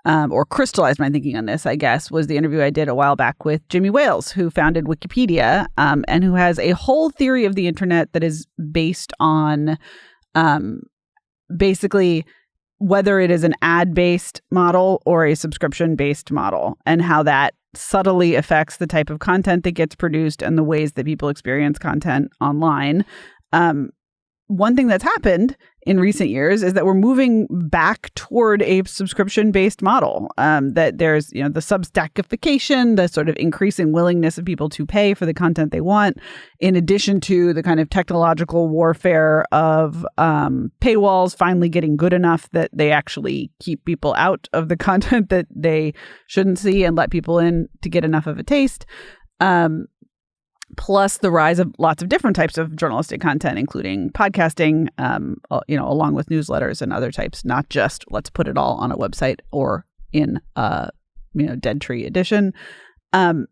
um, or crystallized my thinking on this, I guess, was the interview I did a while back with Jimmy Wales, who founded Wikipedia um, and who has a whole theory of the internet that is based on um, basically whether it is an ad based model or a subscription based model and how that subtly affects the type of content that gets produced and the ways that people experience content online. Um, one thing that's happened in recent years is that we're moving back toward a subscription based model. Um, that there's you know the substackification, the sort of increasing willingness of people to pay for the content they want, in addition to the kind of technological warfare of um, paywalls finally getting good enough that they actually keep people out of the content that they shouldn't see and let people in to get enough of a taste. Um, plus the rise of lots of different types of journalistic content, including podcasting, um, you know, along with newsletters and other types, not just let's put it all on a website or in a, you know, Dead Tree edition. Um,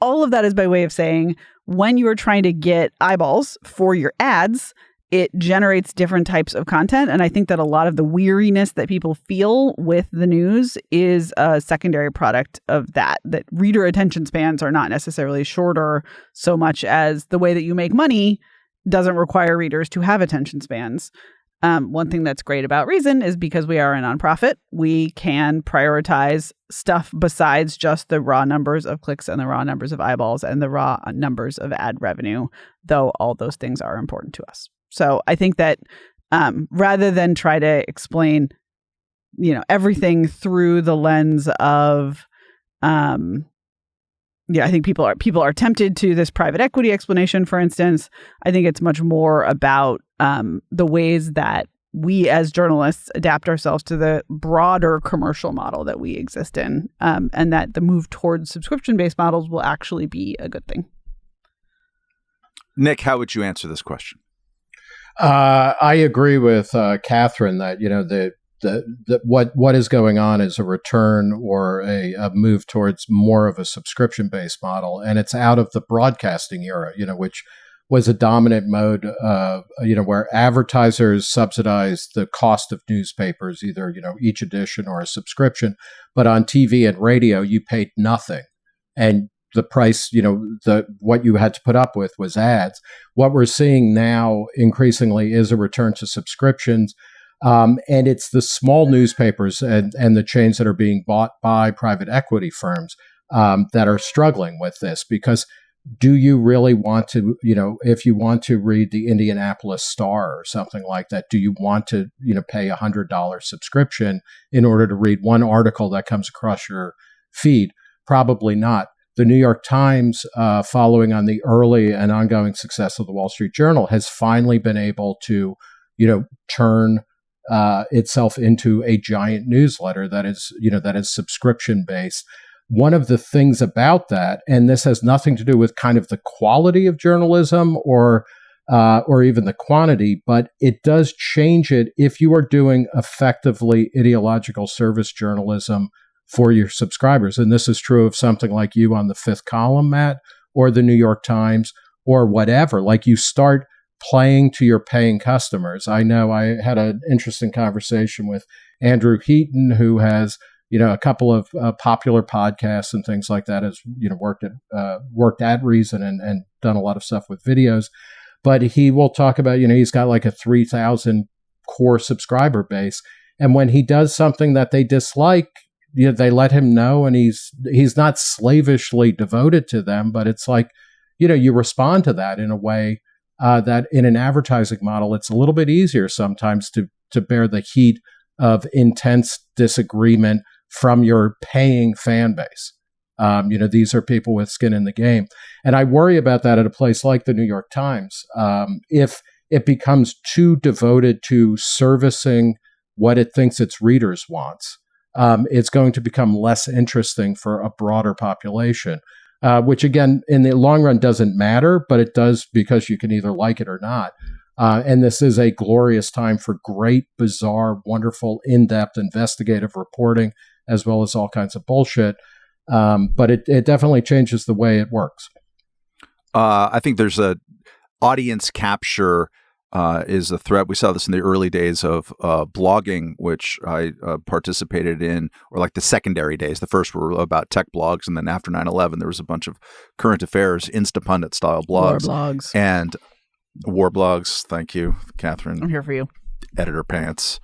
all of that is by way of saying when you are trying to get eyeballs for your ads, it generates different types of content. And I think that a lot of the weariness that people feel with the news is a secondary product of that, that reader attention spans are not necessarily shorter so much as the way that you make money doesn't require readers to have attention spans. Um, one thing that's great about Reason is because we are a nonprofit, we can prioritize stuff besides just the raw numbers of clicks and the raw numbers of eyeballs and the raw numbers of ad revenue, though all those things are important to us. So I think that um, rather than try to explain, you know, everything through the lens of, um, yeah, I think people are people are tempted to this private equity explanation. For instance, I think it's much more about um, the ways that we as journalists adapt ourselves to the broader commercial model that we exist in, um, and that the move towards subscription based models will actually be a good thing.
Nick, how would you answer this question?
Uh, I agree with uh, Katherine that you know the, the, the what what is going on is a return or a, a move towards more of a subscription based model, and it's out of the broadcasting era, you know, which was a dominant mode, uh, you know, where advertisers subsidized the cost of newspapers, either you know each edition or a subscription, but on TV and radio you paid nothing, and the price, you know, the what you had to put up with was ads. What we're seeing now increasingly is a return to subscriptions. Um, and it's the small newspapers and, and the chains that are being bought by private equity firms um, that are struggling with this because do you really want to you know if you want to read the indianapolis star or something like that do you want to you know pay a hundred dollar subscription in order to read one article that comes across your feed probably not the New York Times, uh, following on the early and ongoing success of the Wall Street Journal, has finally been able to, you know, turn uh, itself into a giant newsletter that is, you know, that is subscription based. One of the things about that, and this has nothing to do with kind of the quality of journalism or uh, or even the quantity, but it does change it if you are doing effectively ideological service journalism for your subscribers. And this is true of something like you on the fifth column, Matt, or the New York Times, or whatever. Like you start playing to your paying customers. I know I had an interesting conversation with Andrew Heaton, who has you know a couple of uh, popular podcasts and things like that. Has you know worked at uh, worked at Reason and and done a lot of stuff with videos. But he will talk about you know he's got like a three thousand core subscriber base, and when he does something that they dislike, you know, they let him know and he's he's not slavishly devoted to them but it's like you know you respond to that in a way uh, that in an advertising model it's a little bit easier sometimes to to bear the heat of intense disagreement from your paying fan base. Um, you know these are people with skin in the game. And i worry about that at a place like the new york times. Um, if it becomes too devoted to servicing what it thinks its readers wants um, it's going to become less interesting for a broader population. Uh, which again, in the long run, doesn't matter, but it does because you can either like it or not. Uh, and this is a glorious time for great, bizarre, wonderful, in depth investigative reporting, as well as all kinds of bullshit. Um, but it, it definitely changes the way it works.
Uh, I think there's a audience capture uh, is a threat. We saw this in the early days of uh, blogging, which I uh, participated in, or like the secondary days. The first were about tech blogs, and then after 9 11, there was a bunch of current affairs, Instapundit style blogs.
War blogs.
And war blogs. Thank you, Katherine.
I'm here for you.
Editor pants.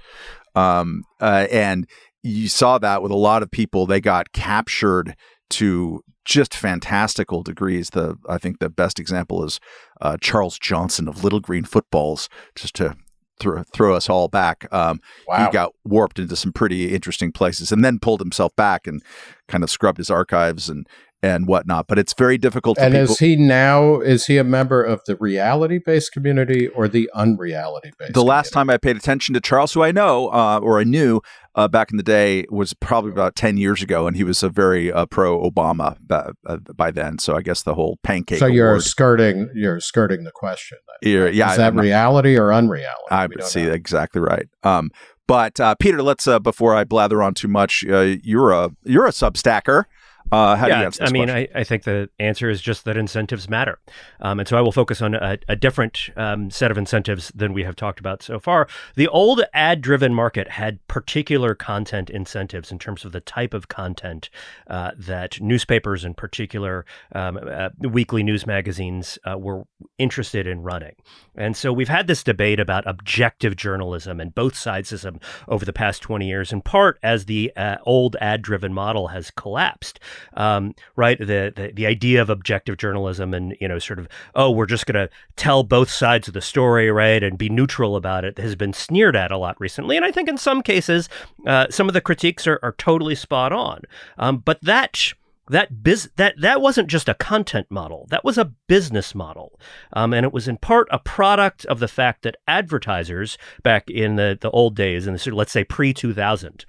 Um, uh, and you saw that with a lot of people, they got captured to just fantastical degrees. The I think the best example is uh, Charles Johnson of Little Green Footballs, just to throw throw us all back. Um,
Wow.
He got warped into some pretty interesting places, and then pulled himself back and kind of scrubbed his archives and and whatnot. But it's very difficult
and is he now is he a member of the reality based community or the unreality based?
the last time I paid attention to Charles, who I know uh, or I knew uh, back in the day, was probably about ten years ago, and he was a very uh, pro Obama by, uh, by then. So I guess the whole pancake.
So you're
award-
skirting you're skirting the question.
You're- yeah,
is that
I'm not-
reality or unreality?
I would see
know.
exactly right. Um, but uh, Peter, let's uh, before I blather on too much, uh, you're a you're a substacker. Uh, how do you
yeah,
answer
I mean. I, I think the answer is just that incentives matter. Um, and so I will focus on a, a different um, set of incentives than we have talked about so far. The old ad driven market had particular content incentives in terms of the type of content uh, that newspapers, in particular, um, uh, weekly news magazines, uh, were interested in running. And so we've had this debate about objective journalism and both sidesism over the past 20 years, in part as the uh, old ad driven model has collapsed um, right? The, the the idea of objective journalism and you know sort of oh we're just going to tell both sides of the story, right, and be neutral about it has been sneered at a lot recently, and I think in some cases uh, some of the critiques are, are totally spot on. Um, but that that biz that that wasn't just a content model that was a business model um, and it was in part a product of the fact that advertisers back in the, the old days of, let's say pre-2000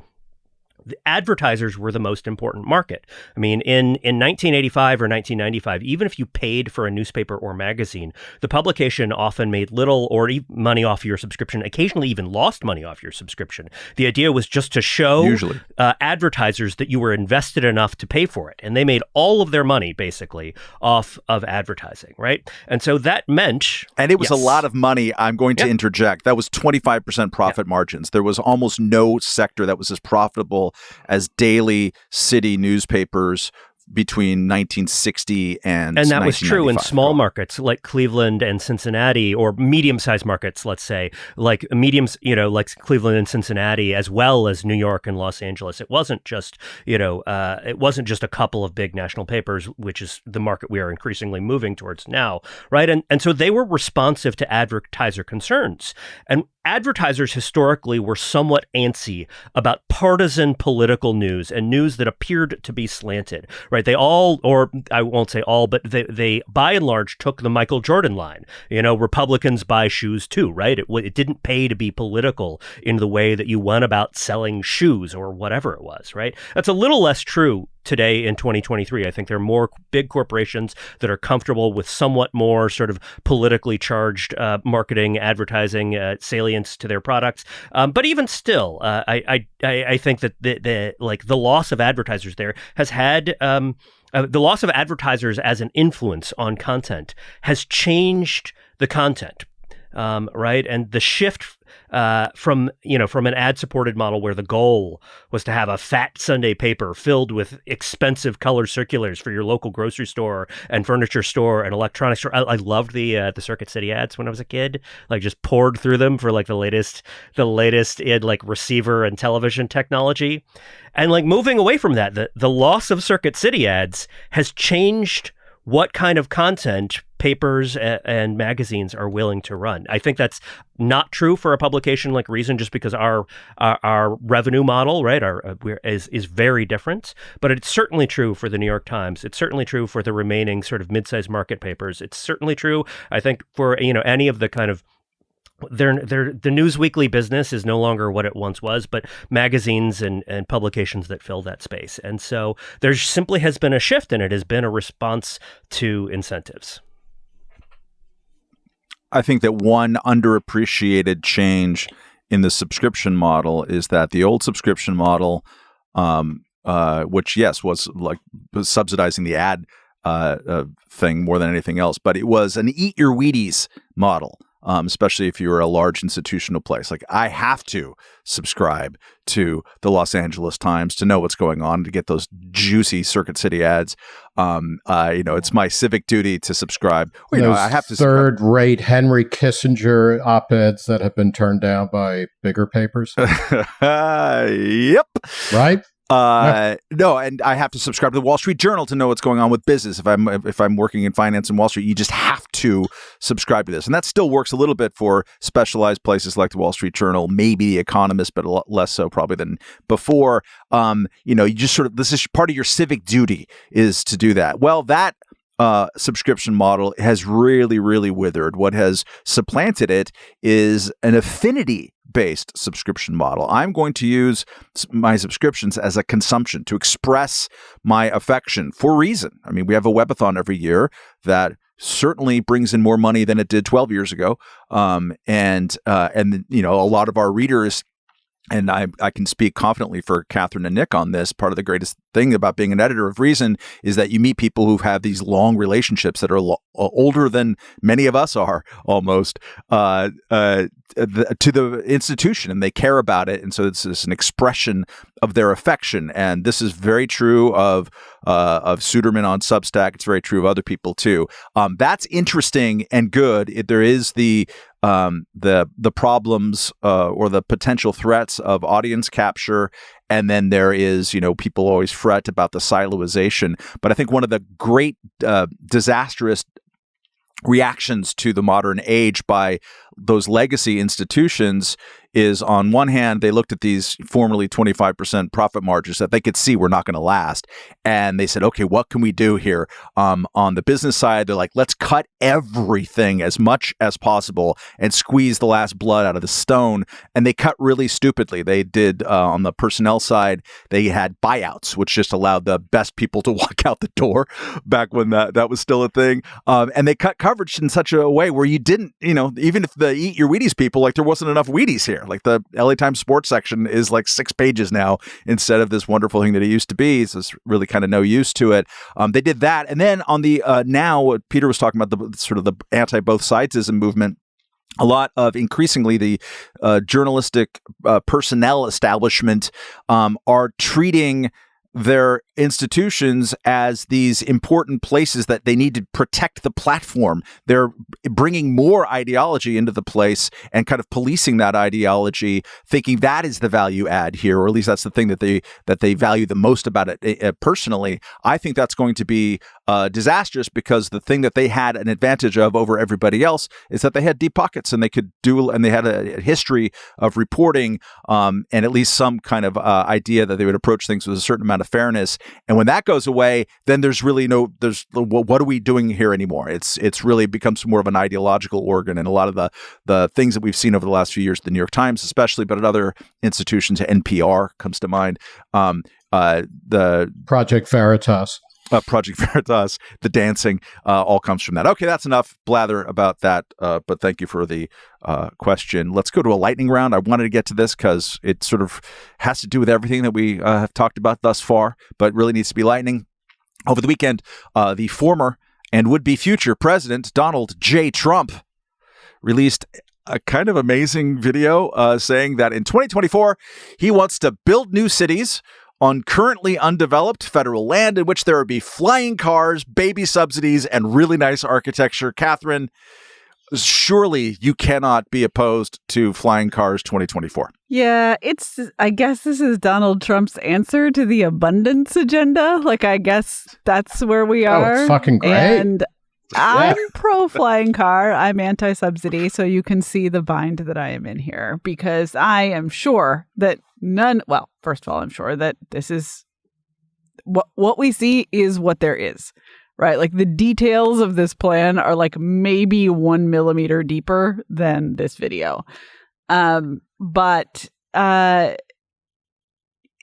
the advertisers were the most important market. I mean, in, in 1985 or 1995, even if you paid for a newspaper or magazine, the publication often made little or e- money off your subscription, occasionally even lost money off your subscription. The idea was just to show
Usually.
uh, advertisers that you were invested enough to pay for it. And they made all of their money basically off of advertising, right? And so that meant.
And it was a lot of money. I'm going to interject. That was 25% profit margins. There was almost no sector that was as profitable as daily city newspapers between 1960 and
and that was true in small markets like Cleveland and Cincinnati, or medium-sized markets, let's say, like mediums, you know, like Cleveland and Cincinnati, as well as New York and Los Angeles. It wasn't just, you know, uh, it wasn't just a couple of big national papers, which is the market we are increasingly moving towards now, right? And and so they were responsive to advertiser concerns, and advertisers historically were somewhat antsy about partisan political news and news that appeared to be slanted, right? They all, or I won't say all, but they, they by and large took the Michael Jordan line. You know, Republicans buy shoes too, right? It, it didn't pay to be political in the way that you went about selling shoes or whatever it was, right? That's a little less true today in 2023. I think there are more big corporations that are comfortable with somewhat more sort of politically charged uh, marketing, advertising, uh, salience to their products. Um, but even still, uh, I, I I think that the, the like the loss of advertisers there has had. Um, uh, the loss of advertisers as an influence on content has changed the content um, right? And the shift uh, from you know from an ad-supported model where the goal was to have a fat Sunday paper filled with expensive color circulars for your local grocery store and furniture store and electronics store. I, I loved the uh, the Circuit City ads when I was a kid. Like just poured through them for like the latest the latest in like receiver and television technology, and like moving away from that, the the loss of Circuit City ads has changed what kind of content papers and magazines are willing to run. I think that's not true for a publication like Reason, just because our our, our revenue model, right, our uh, is is very different. But it's certainly true for the New York Times. It's certainly true for the remaining sort of mid-sized market papers. It's certainly true, I think, for you know any of the kind of their their the news weekly business is no longer what it once was, but magazines and, and publications that fill that space. And so there simply has been a shift, and it has been a response to incentives.
I think that one underappreciated change in the subscription model is that the old subscription model, um, uh, which yes was like subsidizing the ad uh, uh, thing more than anything else, but it was an eat your Wheaties model. Um, especially if you're a large institutional place, like I have to subscribe to the Los Angeles Times to know what's going on to get those juicy Circuit City ads. Um, uh, you know, it's my civic duty to subscrib. Well, you know, I have to subscribe.
third-rate Henry Kissinger op-eds that have been turned down by bigger papers,
yep.
right?
Uh, no, and I have to subscribe to the Wall Street Journal to know what's going on with business. If I'm if I'm working in finance in Wall Street, you just have to subscribe to this, and that still works a little bit for specialized places like the Wall Street Journal, maybe the Economist, but a lot less so probably than before. Um, you know, you just sort of this is part of your civic duty is to do that. Well, that uh, subscription model has really, really withered. What has supplanted it is an affinity based subscription model. I'm going to use my subscriptions as a consumption to express my affection for reason. I mean, we have a webathon every year that certainly brings in more money than it did 12 years ago. Um, and uh, and you know, a lot of our readers and I, I can speak confidently for Katherine and Nick on this. Part of the greatest thing about being an editor of Reason is that you meet people who have these long relationships that are lo- uh, older than many of us are almost uh, uh, the, to the institution and they care about it. And so it's, it's, an expression of their affection. And this is very true of uh, of Suderman on Substack. It's very true of other people too. Um, that's interesting and good. It, there is the um, the the problems uh, or the potential threats of audience capture and then there is, you know, people always fret about the siloization. But I think one of the great uh, disastrous reactions to the modern age by those legacy institutions is on one hand, they looked at these formerly 25% profit margins that they could see were not going to last. And they said, okay, what can we do here? Um, on the business side, they're like, let's cut everything as much as possible and squeeze the last blood out of the stone. And they cut really stupidly. They did uh, on the personnel side, they had buyouts, which just allowed the best people to walk out the door back when that, that was still a thing. Um, and they cut coverage in such a way where you didn't, you know, even if the eat your Wheaties people, like there wasn't enough Wheaties here. Like the LA Times sports section is like six pages now instead of this wonderful thing that it used to be. So it's really kind of no use to it. Um, they did that, and then on the uh, now, what Peter was talking about the sort of the anti both sidesism movement a lot of increasingly the uh, journalistic uh, personnel establishment um, are treating their institutions as these important places that they need to protect the platform. They're bringing more ideology into the place and kind of policing that ideology, thinking that is the value add here, or at least that's the thing that they that they value the most about it. Uh, personally, I think that's going to be uh, disastrous because the thing that they had an advantage of over everybody else is that they had deep pockets and they could do and they had a, a history of reporting um, and at least some kind of uh, idea that they would approach things with a certain amount of fairness. And when that goes away, then there's really no there's what are we doing here anymore? It's it's really becomes more of an ideological organ, and a lot of the the things that we've seen over the last few years, the New York Times especially, but at other institutions, NPR comes to mind. Um, uh, the
Project Veritas
uh, Project Veritas, the dancing, uh, all comes from that. Okay, that's enough blather about that. Uh, but thank you for the uh, question. Let's go to a lightning round. I wanted to get to this because it sort of has to do with everything that we uh, have talked about thus far, but really needs to be lightning. Over the weekend, uh, the former and would be future President Donald J. Trump released a kind of amazing video saying that in 2024, he wants to build new cities on currently undeveloped federal land in which there would be flying cars, baby subsidies, and really nice architecture. Katherine, surely you cannot be opposed to flying cars 2024.
Yeah, it's, I guess this is Donald Trump's answer to the abundance agenda. Like, I guess that's where we are.
Oh, it's fucking great.
And I'm pro flying car. I'm anti subsidy. So you can see the bind that I am in here because I am sure that none, well, first of all, I'm sure that this is what what we see is what there is, right? Like the details of this plan are like maybe one millimeter deeper than this video, um, but uh,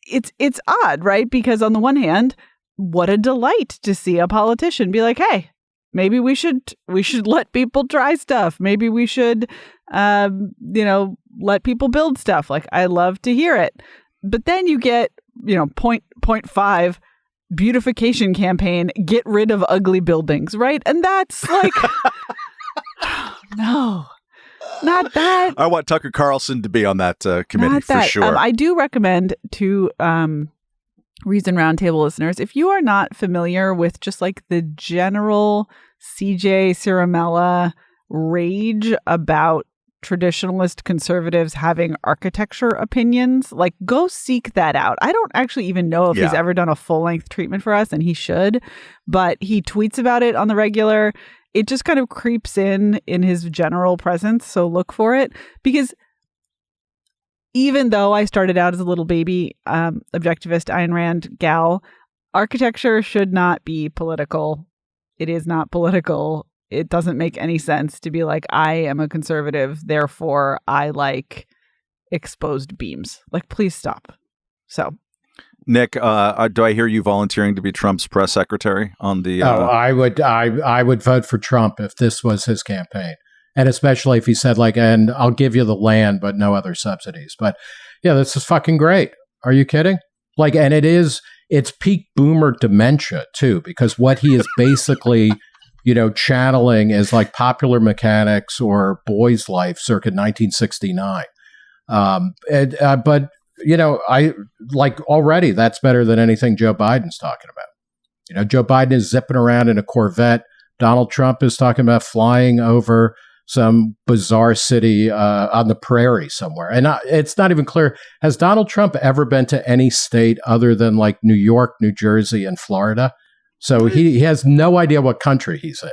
it's it's odd, right? Because on the one hand, what a delight to see a politician be like, "Hey, maybe we should we should let people try stuff. Maybe we should, um, you know, let people build stuff. Like I love to hear it." But then you get, you know, point point five beautification campaign, get rid of ugly buildings, right? And that's like no. Not that.
I want Tucker Carlson to be on that uh, committee for sure.
Um, I do recommend to um, Reason Roundtable listeners, if you are not familiar with just like the general CJ Ciaramella rage about traditionalist conservatives having architecture opinions. Like, go seek that out. I don't actually even know if he's ever done a full length treatment for us, and he should, but he tweets about it on the regular. It just kind of creeps in in his general presence. So look for it because even though I started out as a little baby um, objectivist Ayn Rand gal, architecture should not be political. It is not political. It doesn't make any sense to be like, I am a conservative, therefore I like exposed beams. Like, please stop. So,
Nick, uh, uh, do I hear you volunteering to be Trump's press secretary on the? Uh,
Oh, I would I I would vote for Trump if this was his campaign. And especially if he said like and I'll give you the land but no other subsidies. But yeah, this is fucking great. Are you kidding? Like and it is it's peak boomer dementia too because what he is basically you know channeling is like popular mechanics or boys life circa 1969 um and, uh, but you know i like already that's better than anything joe biden's talking about you know, Joe Biden is zipping around in a Corvette. Donald Trump is talking about flying over some bizarre city uh, on the prairie somewhere. And it's not even clear has Donald Trump ever been to any state other than like New York, New Jersey, and Florida? So he, he has no idea what country he's in.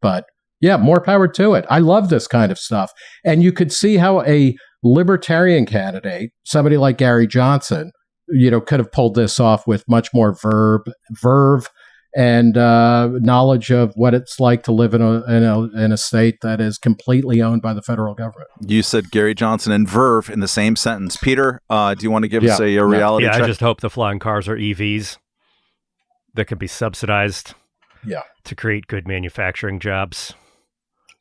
But yeah, more power to it. I love this kind of stuff. And you could see how a libertarian candidate, somebody like Gary Johnson, you know, could have pulled this off with much more verb, verve, and uh, knowledge of what it's like to live in a, in a in a state that is completely owned by the federal government.
you said Gary Johnson and Verve in the same sentence. Peter, uh, do you want to give us a, a reality
yeah,
check?
I just hope the flying cars are EVs that can be subsidized.
Yeah.
To create good manufacturing jobs.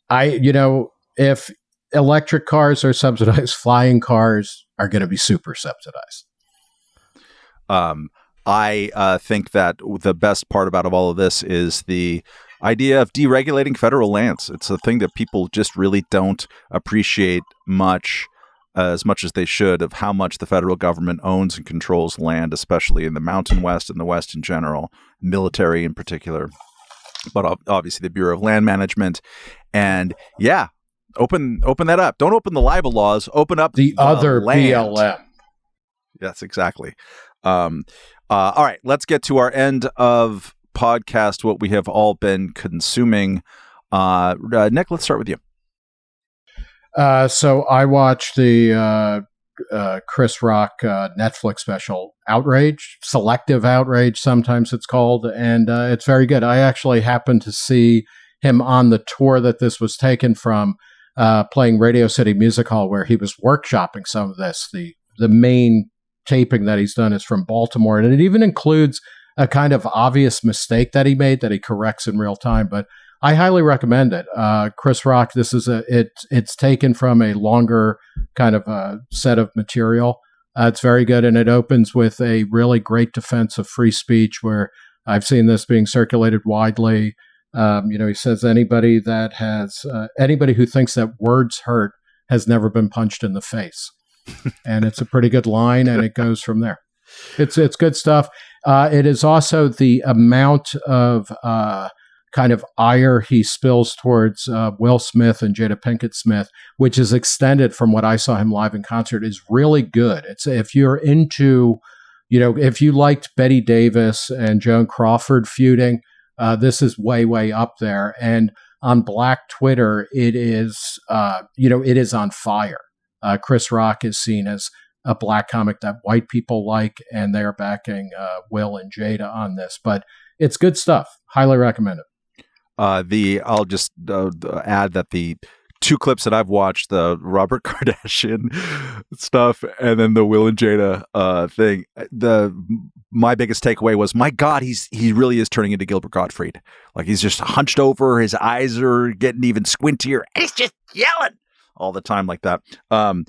I, you know, if electric cars are subsidized, flying cars are going to be super subsidized.
Um, I uh, think that the best part about of all of this is the idea of deregulating federal lands. It's a thing that people just really don't appreciate much, uh, as much as they should, of how much the federal government owns and controls land, especially in the Mountain West and the West in general, military in particular, but obviously the Bureau of Land Management. And yeah, open open that up. Don't open the libel laws. Open up
The other
land.
BLM.
Yes, exactly. Um, uh, all right, let's get to our end of podcast. What we have all been consuming. Uh, uh, Nick, let's start with you.
Uh, so I watched the uh, uh, Chris Rock uh, Netflix special, Outrage, Selective Outrage, sometimes it's called, and it's very good. I actually happened to see him on the tour that this was taken from, playing Radio City Music Hall, where he was workshopping some of this. The the main taping that he's done is from Baltimore, and it even includes a kind of obvious mistake that he made that he corrects in real time, but. I highly recommend it. Uh, Chris Rock. This is a it. It's taken from a longer kind of a set of material. Uh, it's very good, and it opens with a really great defense of free speech. Where I've seen this being circulated widely. Um, you know, he says anybody that has uh, anybody who thinks that words hurt has never been punched in the face, and it's a pretty good line, and it goes from there. It's it's good stuff. Uh, it is also the amount of uh, kind of ire he spills towards uh, Will Smith and Jada Pinkett Smith, which is extended from what I saw him live in concert, is really good. It's if you're into, you know, if you liked Bette Davis and Joan Crawford feuding, uh, this is way way up there. And on Black Twitter, it is, uh, you know, it is on fire. Uh, Chris Rock is seen as a black comic that white people like, and they're backing uh, Will and Jada on this. But it's good stuff. Highly recommend it.
Uh, the I'll just uh, add that the two clips that I've watched, the Robert Kardashian stuff, and then the Will and Jada uh, thing. The my biggest takeaway was, my God, he's he really is turning into Gilbert Gottfried. Like he's just hunched over, his eyes are getting even squintier, and he's just yelling all the time like that. Um,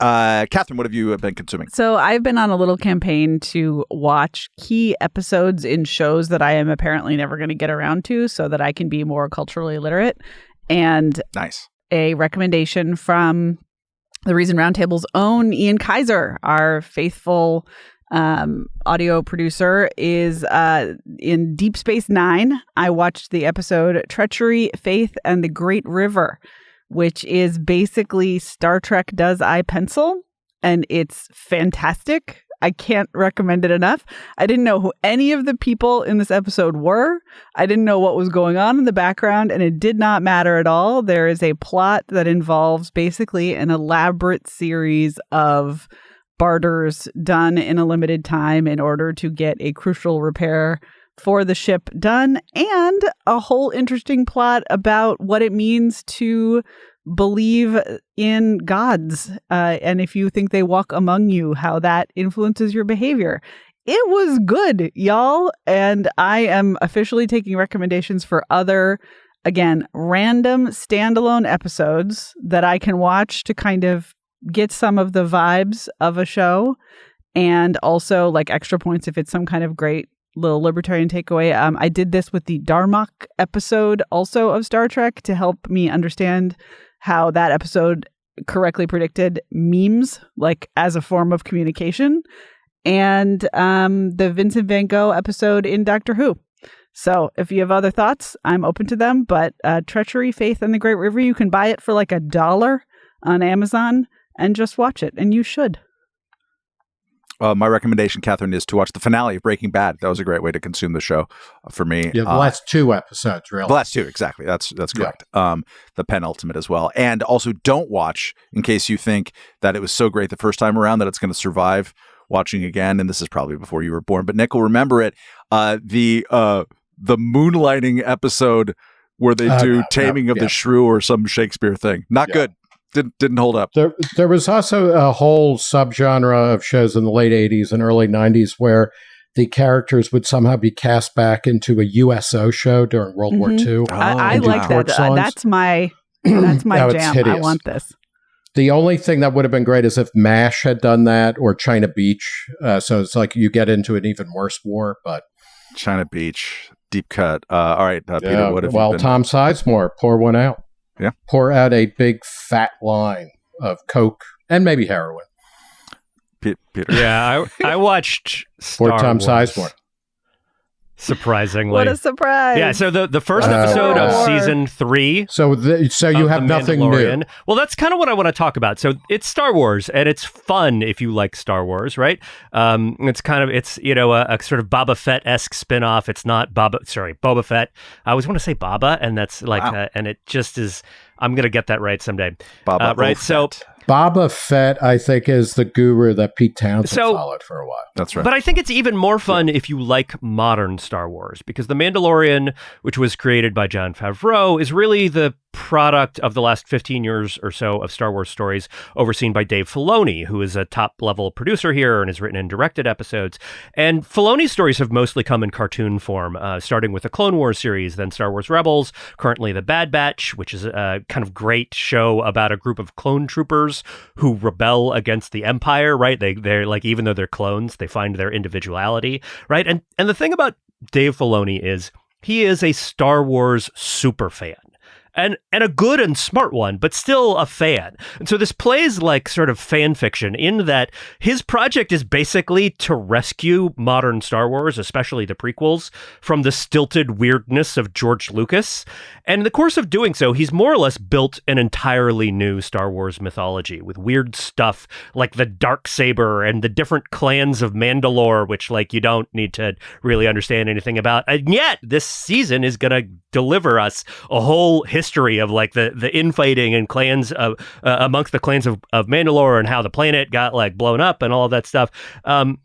uh, Katherine, what have you been consuming?
So I've been on a little campaign to watch key episodes in shows that I am apparently never going to get around to so that I can be more culturally literate. And
Nice.
a recommendation from the Reason Roundtable's own Ian Keyser, our faithful um, audio producer, is uh, in Deep Space Nine. I watched the episode Treachery, Faith, and the Great River, which is basically Star Trek does I Pencil, and it's fantastic. I can't recommend it enough. I didn't know who any of the people in this episode were. I didn't know what was going on in the background, and it did not matter at all. There is a plot that involves basically an elaborate series of barters done in a limited time in order to get a crucial repair for the ship done, and a whole interesting plot about what it means to believe in gods uh, and if you think they walk among you, how that influences your behavior. It was good, y'all. And I am officially taking recommendations for other, again, random standalone episodes that I can watch to kind of get some of the vibes of a show and also like extra points if it's some kind of great little libertarian takeaway. Um, I did this with the Darmok episode also of Star Trek to help me understand how that episode correctly predicted memes like as a form of communication and um, the Vincent van Gogh episode in Doctor Who. So if you have other thoughts, I'm open to them. But uh, Treachery, Faith, and the Great River, you can buy it for like a dollar on Amazon and just watch it. And you should.
Uh, my recommendation, Katherine, is to watch the finale of Breaking Bad. That was a great way to consume the show uh, for me.
Yeah, the
Uh,
last two episodes, really.
The last two, exactly. That's that's
Yeah.
correct. Um, the penultimate as well, and also don't watch in case you think that it was so great the first time around that it's going to survive watching again. And this is probably before you were born, but Nick will remember it. Uh, the uh, the moonlighting episode where they
Uh,
do
no, no,
Taming of
yeah.
the Shrew or some Shakespeare thing. Not
Yeah.
good. Didn't didn't hold up.
There, there was also a whole subgenre of shows in the late 80s and early 90s where the characters would somehow be cast back into a USO show during World War
Mhm.
II.
I, I
Oh,
like that. Uh,
songs.
that's my that's my
Now it's
jam. I want this.
The only thing that would have been great is if MASH had done that or China Beach. Uh, so it's like you get into an even worse war. But
China Beach, deep cut. Uh, all right, uh, Peter.
yeah,
What have
well,
you been?
Tom Sizemore, pour one out.
Yeah.
Pour out a big fat line of Coke and maybe heroin
Pe- Peter.
Yeah, I, I watched
for
Star
Tom
Wars,
Sizemore.
Surprisingly,
What a surprise!
yeah. So the the first
Uh,
episode of season three
So, the, so you have
The
nothing
Mandalorian.
new.
Well, that's kind of what I want to talk about. So it's Star Wars, and it's fun if you like Star Wars, right? Um, it's kind of it's you know a, a sort of Boba Fett esque spinoff. It's not Boba, sorry, Boba Fett. I always want to say Baba, and that's like,
Wow.
uh, and it just is. I'm gonna get that right someday.
Baba
Uh, right, so-
Fett.
Boba Fett, I think, is the guru that Pete Townshend
So-
followed for a while.
That's right.
But I think it's even more fun if you like modern Star Wars because The Mandalorian, which was created by Jon Favreau, is really the product of the last 15 years or so of Star Wars stories overseen by Dave Filoni, who is a top level producer here and has written and directed episodes. And Filoni's stories have mostly come in cartoon form, uh, starting with the Clone Wars series, then Star Wars Rebels, currently The Bad Batch, which is a kind of great show about a group of clone troopers who rebel against the Empire, right? They they're like even though they're clones, they find their individuality, right? And and the thing about Dave Filoni is he is a Star Wars super fan. And and a good and smart one, but still a fan. And so this plays like sort of fan fiction in that his project is basically to rescue modern Star Wars, especially the prequels, from the stilted weirdness of George Lucas. And in the course of doing so, he's more or less built an entirely new Star Wars mythology with weird stuff like the dark saber and the different clans of Mandalore, which like you don't need to really understand anything about. And yet, this season is going to deliver us a whole history of like the the infighting and clans of uh, amongst the clans of, of Mandalore and how the planet got like blown up and all that stuff. Um,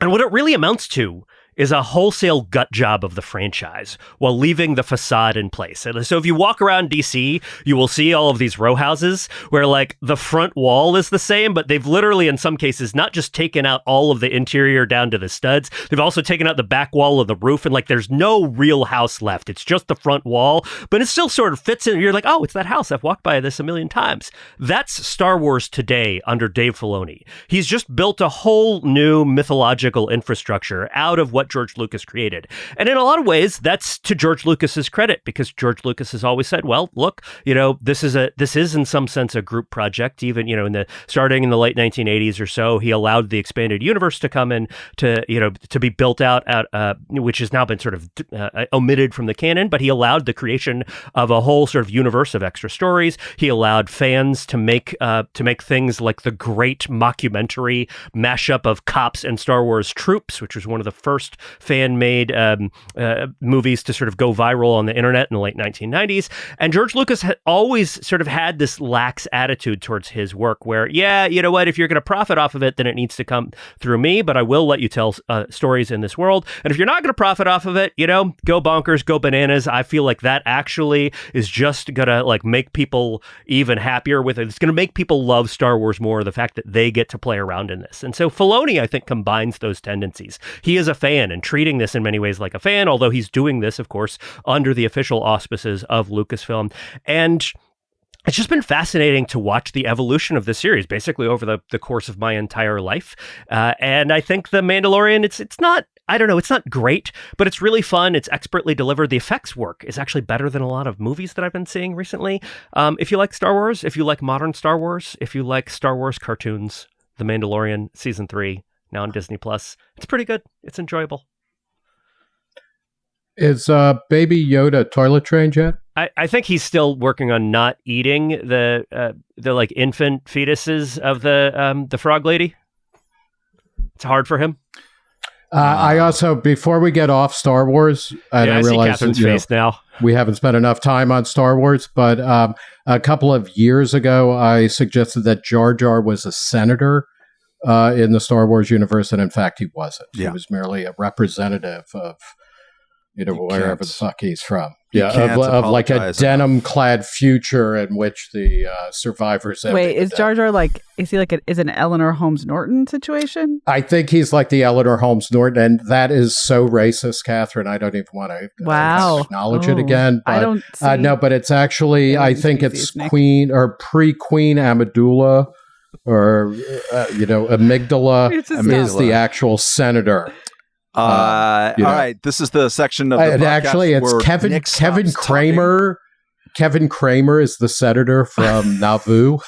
and what it really amounts to is a wholesale gut job of the franchise while leaving the facade in place. And so if you walk around DC, you will see all of these row houses where like the front wall is the same, but they've literally in some cases not just taken out all of the interior down to the studs, they've also taken out the back wall of the roof and like there's no real house left. It's just the front wall, but it still sort of fits in. You're like, "Oh, it's that house. I've walked by this a million times." That's Star Wars today under Dave Filoni. He's just built a whole new mythological infrastructure out of what what George Lucas created. And in a lot of ways, that's to George Lucas's credit because George Lucas has always said, well, look, you know, this is a this is in some sense a group project. Even, you know, in the starting in the late 1980s or so, he allowed the expanded universe to come in to, you know, to be built out at uh, which has now been sort of uh, omitted from the canon, but he allowed the creation of a whole sort of universe of extra stories. He allowed fans to make uh, to make things like the great mockumentary mashup of cops and Star Wars troops, which was one of the first fan made um, uh, movies to sort of go viral on the internet in the late 1990s. And George Lucas had always sort of had this lax attitude towards his work, where, yeah, you know what, if you're going to profit off of it, then it needs to come through me, but I will let you tell uh, stories in this world. And if you're not going to profit off of it, you know, go bonkers, go bananas. I feel like that actually is just going to like make people even happier with it. It's going to make people love Star Wars more. The fact that they get to play around in this. And so Filoni, I think, combines those tendencies. He is a fan and treating this in many ways like a fan, although he's doing this, of course, under the official auspices of Lucasfilm. And it's just been fascinating to watch the evolution of the series basically over the, the course of my entire life. Uh, and I think The Mandalorian, it's it's not I don't know, it's not great, but it's really fun. It's expertly delivered. The effects work is actually better than a lot of movies that I've been seeing recently. Um, if you like Star Wars, if you like modern Star Wars, if you like Star Wars cartoons, The Mandalorian season three now on Disney Plus, it's pretty good. It's enjoyable.
Is uh, Baby Yoda toilet trained yet?
I, I think he's still working on not eating the uh, the like infant fetuses of the um, the frog lady. It's hard for him.
Uh, I also, before we get off Star Wars, and
yeah,
I,
I see
realize that, you know,
now.
we haven't spent enough time on Star Wars, but um, a couple of years ago, I suggested that Jar Jar was a senator uh, in the Star Wars universe, and in fact, he wasn't.
Yeah.
He was merely a representative of, you know,
You
wherever the fuck he's from. Yeah, of, of like a denim-clad future in which the uh, survivors.
Wait, is Jar Jar like? Is he like? A, is an Eleanor Holmes Norton situation?
I think he's like the Eleanor Holmes Norton, and that is so racist, Katherine. I don't even want to
Wow.
acknowledge it
Oh,
again. But
I don't. See,
Uh, no, but it's actually, I
Alien
think it's Queen or pre Queen Amidala or, uh, you know, Amygdala
It's
is the actual senator.
Uh,
you know.
all right, this is the section of the
and
podcast
actually, it's
where
Kevin
Nick
Kevin
stops talking.
Cramer. Kevin Cramer is the senator from Naboo.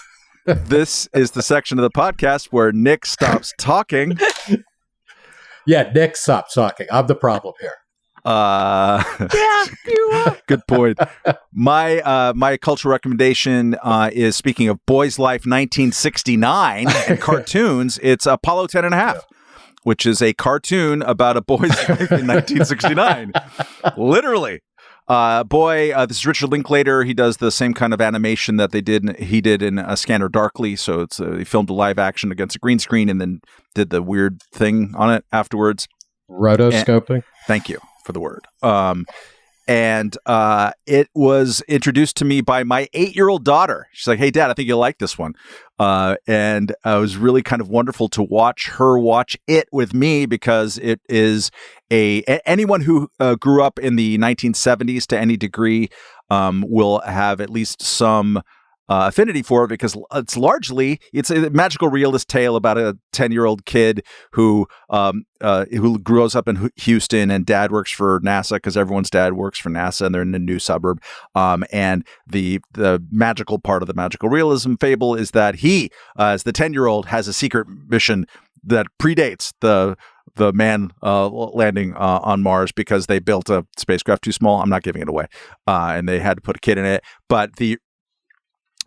This is the section of the podcast where Nick stops talking.
Yeah, Nick, stop talking. I'm the problem here.
Uh,
yeah,
good point. My uh, my cultural recommendation uh, is speaking of Boys Life 1969 and cartoons. It's Apollo 10 and a half. Which is a cartoon about a boy's life in 1969. Literally. Uh, boy, uh, this is Richard Linklater. He does the same kind of animation that they did. He did in uh, Scanner Darkly. So it's uh, he filmed a live action against a green screen and then did the weird thing on it afterwards.
Rotoscoping.
Thank you for the word. Um, and uh, it was introduced to me by my eight-year-old daughter. She's like, "Hey, Dad, I think you'll like this one." Uh, and uh, it was really kind of wonderful to watch her watch it with me because it is a, a- anyone who uh, grew up in the 1970s to any degree um, will have at least some uh, affinity for it because it's largely it's a magical realist tale about a 10 year old kid who um, uh, who grows up in Houston and dad works for NASA because everyone's dad works for NASA and they're in a new suburb. Um, and the the magical part of the magical realism fable is that he, uh, as the 10 year old, has a secret mission that predates the the man uh, landing uh, on Mars because they built a spacecraft too small. I'm not giving it away, uh, and they had to put a kid in it. But the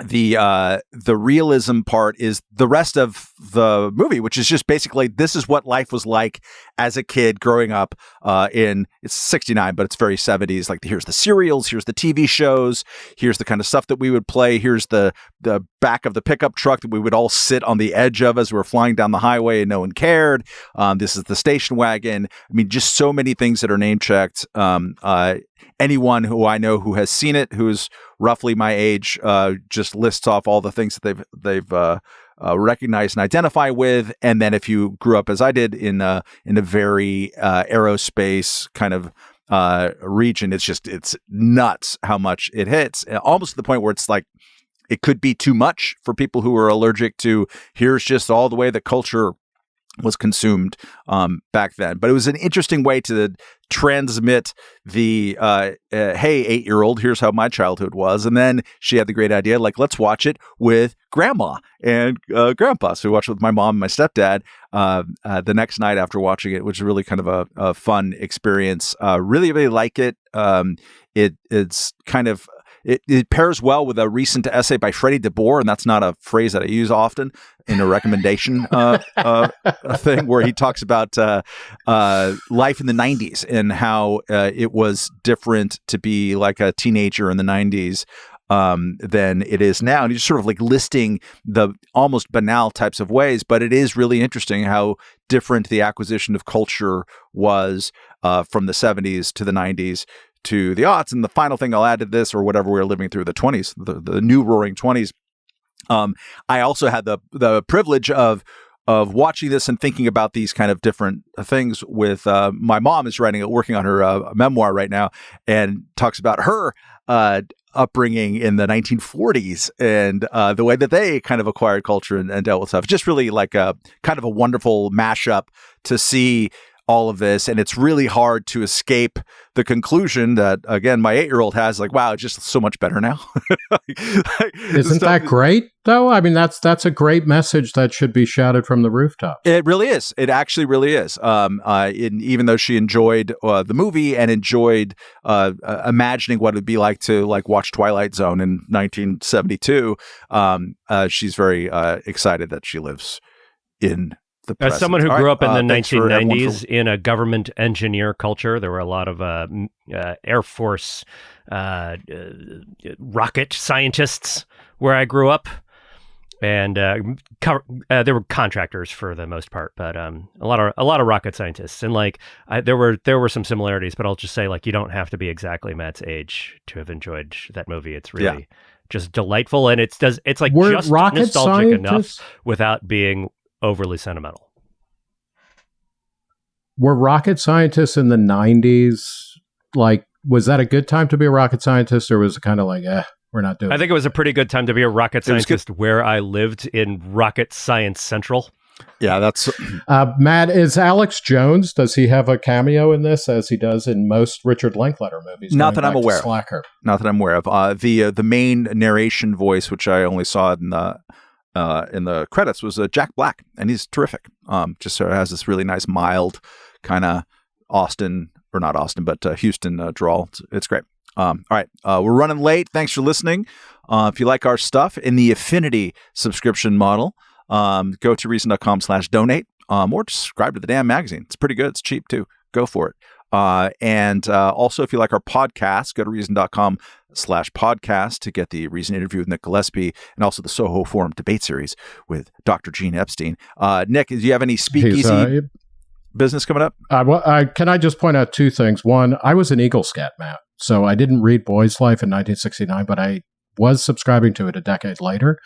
the uh the realism part is the rest of the movie which is just basically this is what life was like as a kid growing up uh in it's 69 but it's very 70s like here's the serials here's the tv shows here's the kind of stuff that we would play here's the the back of the pickup truck that we would all sit on the edge of as we were flying down the highway and no one cared um this is the station wagon. I mean just so many things that are name checked um uh anyone who i know who has seen it who's roughly my age, uh, just lists off all the things that they've they've uh, uh, recognized and identify with. And then if you grew up as I did in a in a very uh, aerospace kind of uh, region, it's just it's nuts how much it hits, uh, almost to the point where it's like it could be too much for people who are allergic to. Here's just all the way the culture was consumed um, back then. But it was an interesting way to transmit the uh, uh, hey eight year old here's how my childhood was. And then she had the great idea like let's watch it with grandma and uh, grandpa. So we watched it with my mom and my stepdad uh, uh, the next night after watching it which is really kind of a, a fun experience. Uh, really really like it. Um, it it's kind of it, it, pairs well with a recent essay by Freddie DeBoer, and that's not a phrase that I use often in a recommendation uh, uh, thing where he talks about uh, uh life in the 90s and how uh, it was different to be like a teenager in the 90s um, than it is now. And he's sort of like listing the almost banal types of ways, but it is really interesting how different the acquisition of culture was uh, from the 70s to the 90s to the aughts. And the final thing I'll add to this, or whatever we are living through the 20s, the, the new roaring 20s, um, I also had the the privilege of of watching this and thinking about these kind of different things with uh, my mom is writing working on her uh, memoir right now and talks about her uh, upbringing in the 1940s and uh, the way that they kind of acquired culture and, and, dealt with stuff. Just really like a kind of a wonderful mashup to see all of this and it's really hard to escape the conclusion that again my eight-year-old has like wow it's just so much better now.
Isn't that great though? I mean that's that's a great message that should be shouted from the rooftop
it really is. It actually really is. Um, uh, in, even though she enjoyed uh, the movie and enjoyed uh, uh imagining what it would be like to like watch twilight zone in 1972 um, uh, she's very uh, excited that she lives in the
As someone who grew right, up in uh, the 1990s in a government engineer culture, there were a lot of uh, uh, Air Force uh, uh, rocket scientists where I grew up. And uh, co- there were contractors for the most part, but um, a lot of a lot of rocket scientists, and like I, there were there were some similarities. But I'll just say, like, you don't have to be exactly Matt's age to have enjoyed that movie. It's really yeah just delightful and it's does it's like
Were
just
rocket
nostalgic
scientists?
enough without being overly sentimental.
Were rocket scientists in the 90s like was that a good time to be a rocket scientist or was it kind of like eh we're not doing
I think it was a pretty good time to be a rocket scientist where I lived in Rocket Science Central.
Yeah, that's
uh, Matt. Is Alex Jones? Does he have a cameo in this, as he does in most Richard Linklater movies?
Not that I'm aware. Of.
Slacker.
Not that I'm aware of. Uh, the uh, the main narration voice, which I only saw in the uh, in the credits was uh, Jack Black, and he's terrific. Um, just sort of has this really nice, mild kind of Austin or not Austin, but uh, Houston uh, drawl. It's, it's great. Um, all right, uh, we're running late. Thanks for listening. Uh, if you like our stuff in the Affinity subscription model, um, go to reason.com slash donate um, or subscribe to the damn magazine. It's pretty good. It's cheap too. Go for it. Uh, and uh, also, if you like our podcast, go to reason.com slash podcast to get the Reason interview with Nick Gillespie and also the Soho Forum debate series with Dr. Gene Epstein. Uh, Nick, do you have any speakeasy business coming up?
Uh, well, I, can I just point out two things? One, I was an Eagle Scout, Matt. So I didn't read Boy's Life in 1969, but I was subscribing to it a decade later.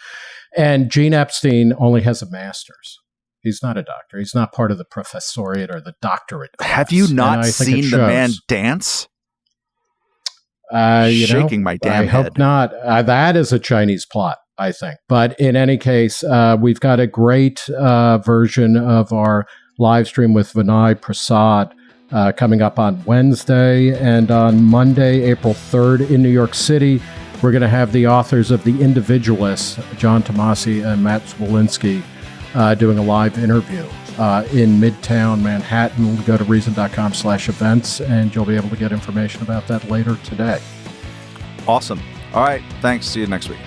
And Gene Epstein only has a master's. He's not a doctor. He's not part of the professoriate or the doctorate. Class.
Have you not seen the man dance?
Uh, you
Shaking
know,
my damn
I
head.
hope not. Uh, that is a Chinese plot, I think. But in any case, uh, we've got a great uh, version of our live stream with Vinay Prasad uh, coming up on Wednesday and on Monday, April 3rd in New York City. We're going to have the authors of The Individualists, John Tomasi and Matt Zwolinski, uh, doing a live interview uh, in Midtown Manhattan. Go to reason.com slash events and you'll be able to get information about that later today.
Awesome. All right. Thanks. See you next week.